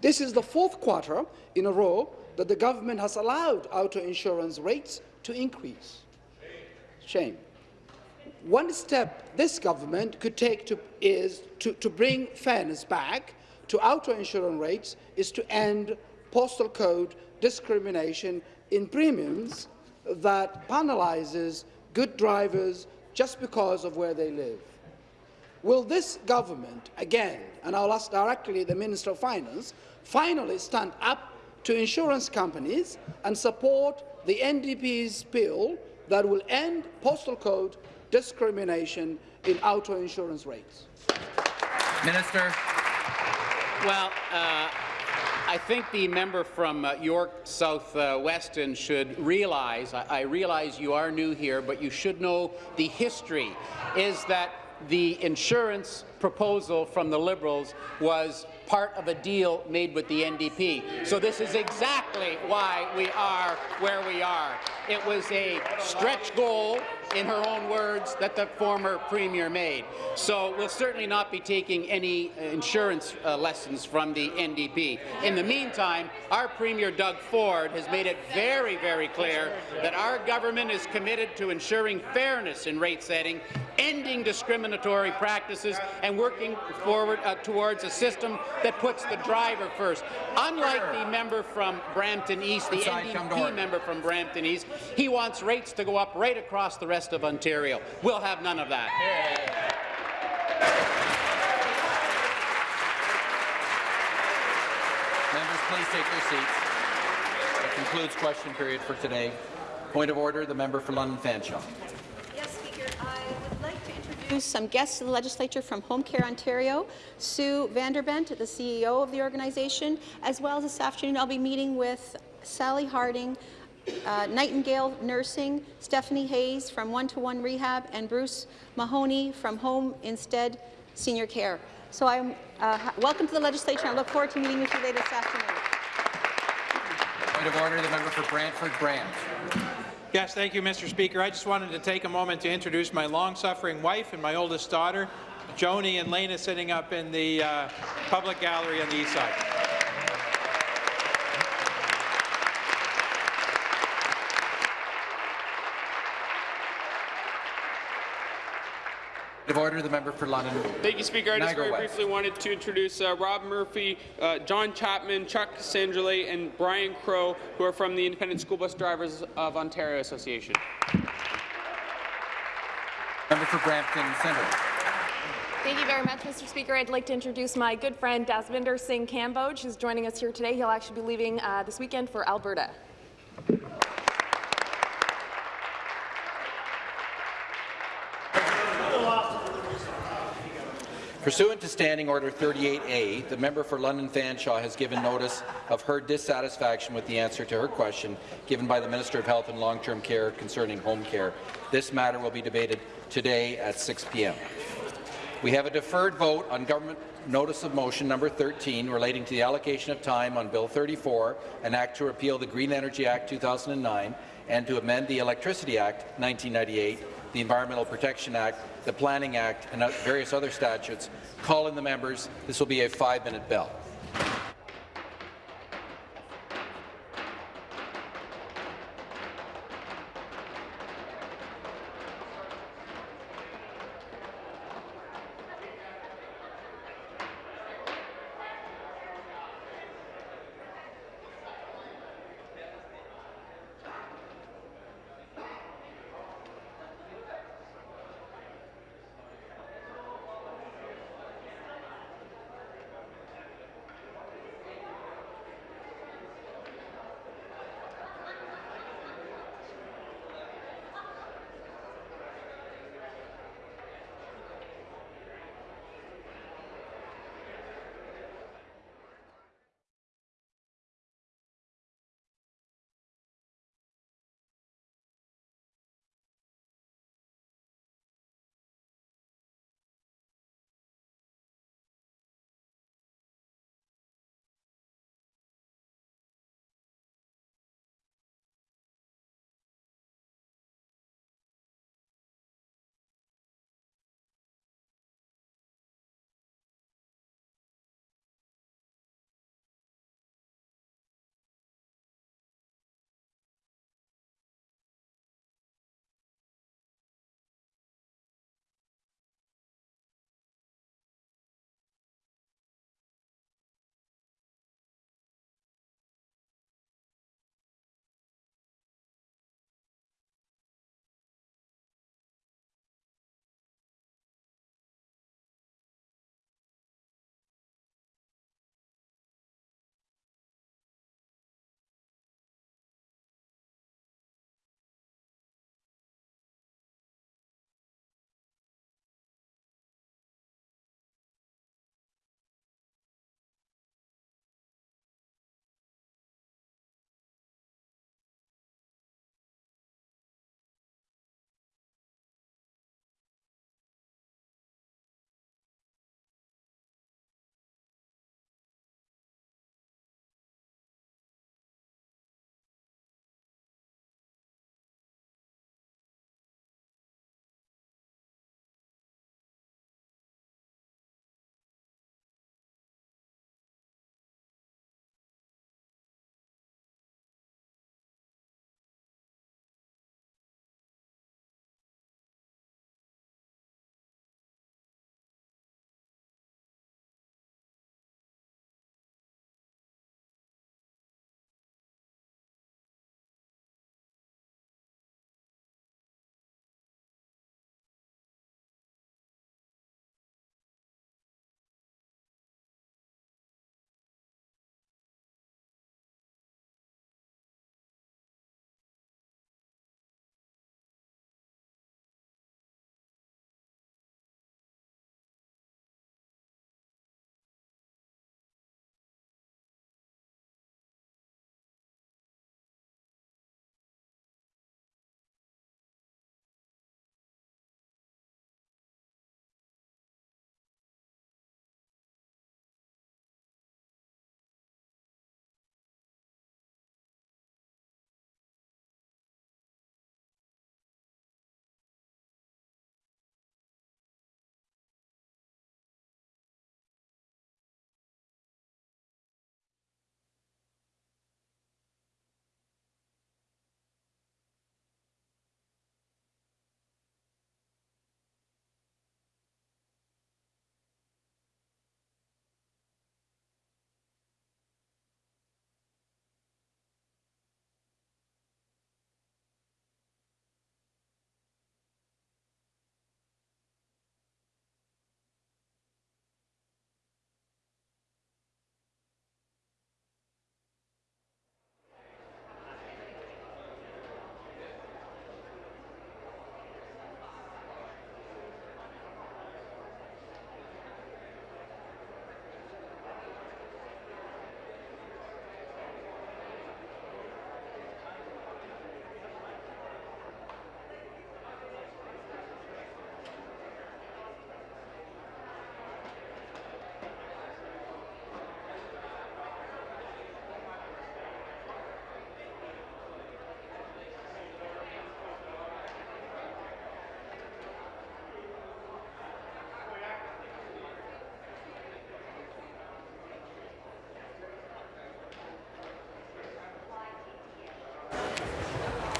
This is the fourth quarter in a row that the government has allowed auto insurance rates to increase. Shame. One step this government could take to, is to, to bring fairness back to auto insurance rates is to end postal code discrimination in premiums that penalizes good drivers just because of where they live. Will this government, again, and I'll ask directly the Minister of Finance, finally stand up to insurance companies and support the NDP's bill that will end postal code discrimination in auto insurance rates? Minister. Well, uh, I think the member from uh, York South uh, Weston should realize, I, I realize you are new here, but you should know the history, is that the insurance proposal from the Liberals was part of a deal made with the NDP. So this is exactly why we are where we are. It was a stretch goal, in her own words, that the former Premier made. So we'll certainly not be taking any insurance uh, lessons from the NDP. In the meantime, our Premier Doug Ford has made it very, very clear that our government is committed to ensuring fairness in rate setting, ending discriminatory practices, and working forward uh, towards a system that puts the driver first. Unlike the member from Brampton East, the Inside, come to NDP member from Brampton East, he wants rates to go up right across the rest of Ontario. We'll have none of that. Members, please take their seats. That concludes question period for today. Point of order, the member for London Fanshawe. Yes, Speaker. I would like to introduce some guests of the legislature from Home Care Ontario, Sue Vanderbent, the CEO of the organization, as well as this afternoon I'll be meeting with Sally Harding, uh, Nightingale Nursing, Stephanie Hayes from One to One Rehab, and Bruce Mahoney from Home Instead Senior Care. So I'm uh, welcome to the legislature. I look forward to meeting with you later this afternoon. Point of order, the member for Brantford Brant. Yes, thank you, Mr. Speaker. I just wanted to take a moment to introduce my long-suffering wife and my oldest daughter, Joni and Lena, sitting up in the uh, public gallery on the east side. Of order, the member for London. Thank you, Speaker. I just Niagara very West. briefly wanted to introduce uh, Rob Murphy, uh, John Chapman, Chuck Sandrale, and Brian Crow, who are from the Independent School Bus Drivers of Ontario Association. Member for Brampton Centre. Thank you very much, Mr. Speaker. I'd like to introduce my good friend Dasvinder Singh Kamboj, who's joining us here today. He'll actually be leaving uh, this weekend for Alberta. Pursuant to Standing Order 38A, the member for London Fanshawe has given notice of her dissatisfaction with the answer to her question given by the Minister of Health and Long-Term Care concerning home care. This matter will be debated today at 6 p.m. We have a deferred vote on government notice of motion number 13 relating to the allocation of time on Bill 34, an act to repeal the Green Energy Act 2009 and to amend the Electricity Act 1998, the Environmental Protection Act, the Planning Act, and various other statutes. Call in the members. This will be a five-minute bell.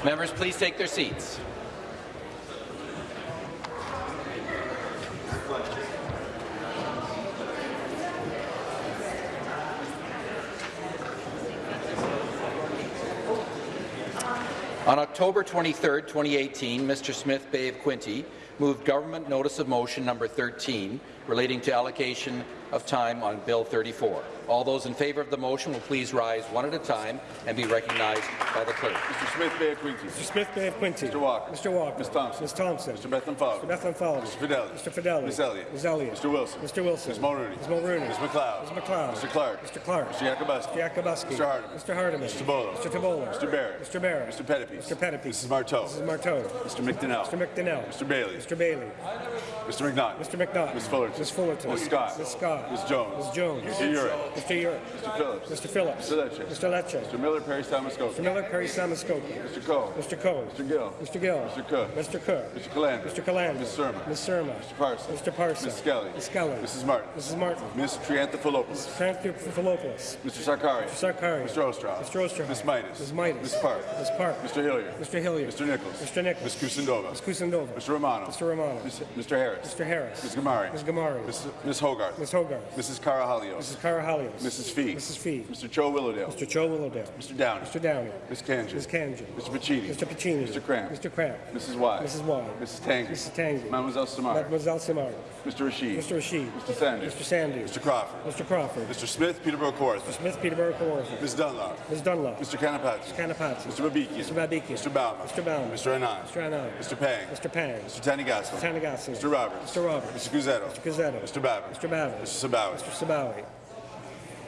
Members, please take their seats. On October 23, 2018, Mr. Smith Bay of Quinte moved Government Notice of Motion number 13 relating to allocation of time on Bill 34. All those in favour of the motion will please rise one at a time and be recognized by the clerk. Mr. Smith Bay of Quinte. Mr. Smith Bay of Quinte. Mr. Walker. Mr. Walker. Ms. Thompson. Ms. Thompson. Mr. Bethlenfalvy. Mr. Bethlenfalvy. Mr. Fedeli. Mr. Fedeli. Ms. Elliott. Ms. Elliott. Mr. Wilson. Mr. Wilson. Ms. Mulroney. Ms. Mulroney. Ms. MacLeod. Ms. MacLeod. Mr. Clark. Mr. Clark. Mr. Yakabuski. Mr. Yakabuski. Mr. Hardeman. Mr. Hardeman. Mr. Bolo. Mr. Tibollo. Mr. Barrett. Mr. Barrett. Mr. Pettapiece. Mr. Pettapiece. Mrs. Martow. Mrs. Martow. Mr. McDonell. Mr. McDonell. Mr. Bailey. Mr. Bailey. Mr. McNaught. Mr. McNaught. Ms. Fullerton. Ms. Fullerton. Ms. Scott. Ms. Scott. Ms. Jones. Ms. Jones. Mr. Yurek. Mr. Yurek. Mr. Phillips. Mr. Phillips. Mr. Lecce. Mr. Lecce. Mr. Miller Parry Sound-Muskoka. Mr. Miller Parry Sound-Muskoka. Mr. Coe. Mr. Coe. Mr. Gill. Mr. Gill. Mr. Cook. Mr. Cook. Mr. Calandra. Mr. Calandra. Ms. Surma. Ms. Surma. Mr. Parson. Mr. Parson. Ms. Skelly. Ms. Skelly. Mrs. Martin. Mrs. Martin. Ms. Triantafilopoulos. Tranthopoulos. Mr. Sarkari. Mr. Sarkari. Mr. Ostroff. Mr. Oosterhoff. Ms. Mitas. Ms. Mitas. Ms. Park. Ms. Park. Mr. Hilliard. Mr. Hilliard. Mr. Nicholls. Mr. Nicholls. Ms. Kusendova. Ms. Kusendova. Mr. Romano. Mr. Romano. Mr. Harris. Mr. Harris. Ms. Ghamari. Ms. Ghamari. Ms. Ms. Hogarth. Ms. Hogarth. Mrs. Karahalios. Mrs. Karahalios. Mrs. Fee. Mrs. Fee. Mr. Cho Willowdale. Mr. Cho Willowdale. Mr. Downey. Mr. Downey. Ms. Kanji. Ms. Kanji. Mr. Piccini. Mr. Piccini. Mr. Kramp. Mr. Kramp. Mrs. Wai. Mrs. Wai. Mrs. Tangi. Mrs. Tangi. Mademoiselle Simard. Mademoiselle Simard. Mr. Rasheed. Mr. Rasheed. Mr. Sanders. Mr. Sanders. Mr. Crawford. Mr. Crawford. Mr. Smith, Peterborough Kawartha. Smith, Peterborough, Kawartha. Ms. Dunlop. Ms. Dunlop. Mr. Kanapathi. Mr. Kanapathi. Mr. Babikian. Mr. Babikian. Mr. Bauman. Mr. Bauman. Mr. Anand. Mr. Anand. Mr. Pang. Mr. Pang. Mr. Tanigasso. Mr. Tanigasso. Mr. Roberts. Mr. Roberts. Mr. Cuzzetto. Mr. Cuzzetto. Mr. Babbitt. Mr. Babbitt. Mr. Sabawy. Mr. Sabawy.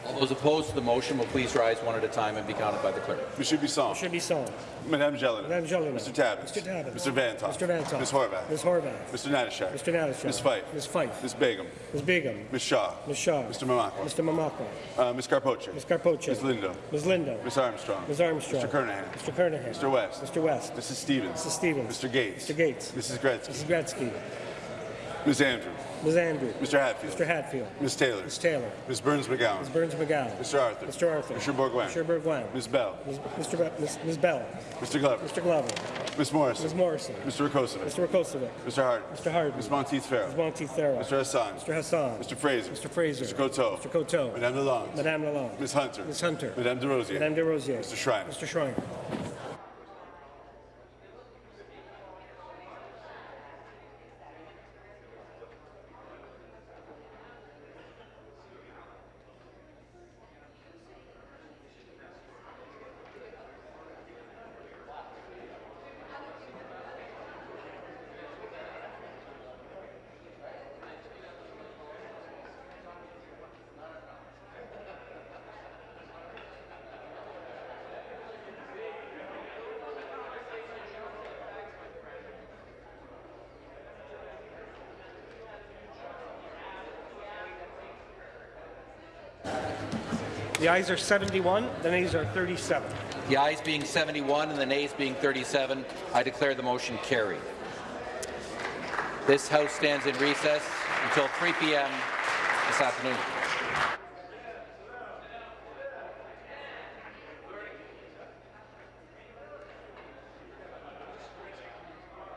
All those opposed to the motion will please rise one at a time and be counted by the clerk. Monsieur Bisson. Mr. Bisson. Madame Gélinas. Madame Gélinas. Mr. Tabuns. Mr. Tabuns. Mr. Vanthof. Mr. Vanthof. Ms. Horwath. Ms. Horwath. Mr. Natyshak. Mr. Natyshak. Ms. Fife. Ms. Fife. Ms. Begum. Ms. Begum. Ms. Shaw. Ms. Shaw. Mr. Mamakwa. Mr. Mamakwa. Uh, Ms. Karpoche. Ms. Karpoche. Ms. Lindo. Ms. Lindo. Ms. Armstrong. Ms. Armstrong. Mr. Kernaghan. Mr. Kernaghan. Mr. West. Mr. West. Mrs. Stevens. Mrs. Stevens. Mr. Gates. Mr. Gates. Mrs. Gretzky. Mrs. Gretzky. Ms. Andrew. Ms. Andrew. Mr. Hatfield. Mr. Hatfield. Ms. Taylor. Ms. Taylor. Ms. Berns-McGown. Ms. Berns-McGown. Mr. Arthur. Mr. Arthur. Mr. Bourgouin. Mr. Bourgouin. Ms. Bell. Ms. Mr. Be- Ms. Ms. Bell. Mr. Glover. Mr. Glover. Ms. Morrison. Ms. Morrison. Mr. Rakocevic. Mr. Rakocevic. Mr. Harden. Mr. Harden. Ms. Monteith Farrell. Ms. Monteith Farrell. Mr. Hassan. Mr. Hassan. Mr. Fraser. Mr. Fraser. Mr. Coteau. Mr. Coteau. Madame Lalonde. Madame Lalonde. Ms. Hunter. Ms. Hunter. Madame Des Rosiers. Madame Des Rosiers. Mr. Schreiner. Mr. Schreiner. The ayes are 71, the nays are 37. The ayes being 71 and the nays being 37, I declare the motion carried. This House stands in recess until 3 p.m. this afternoon.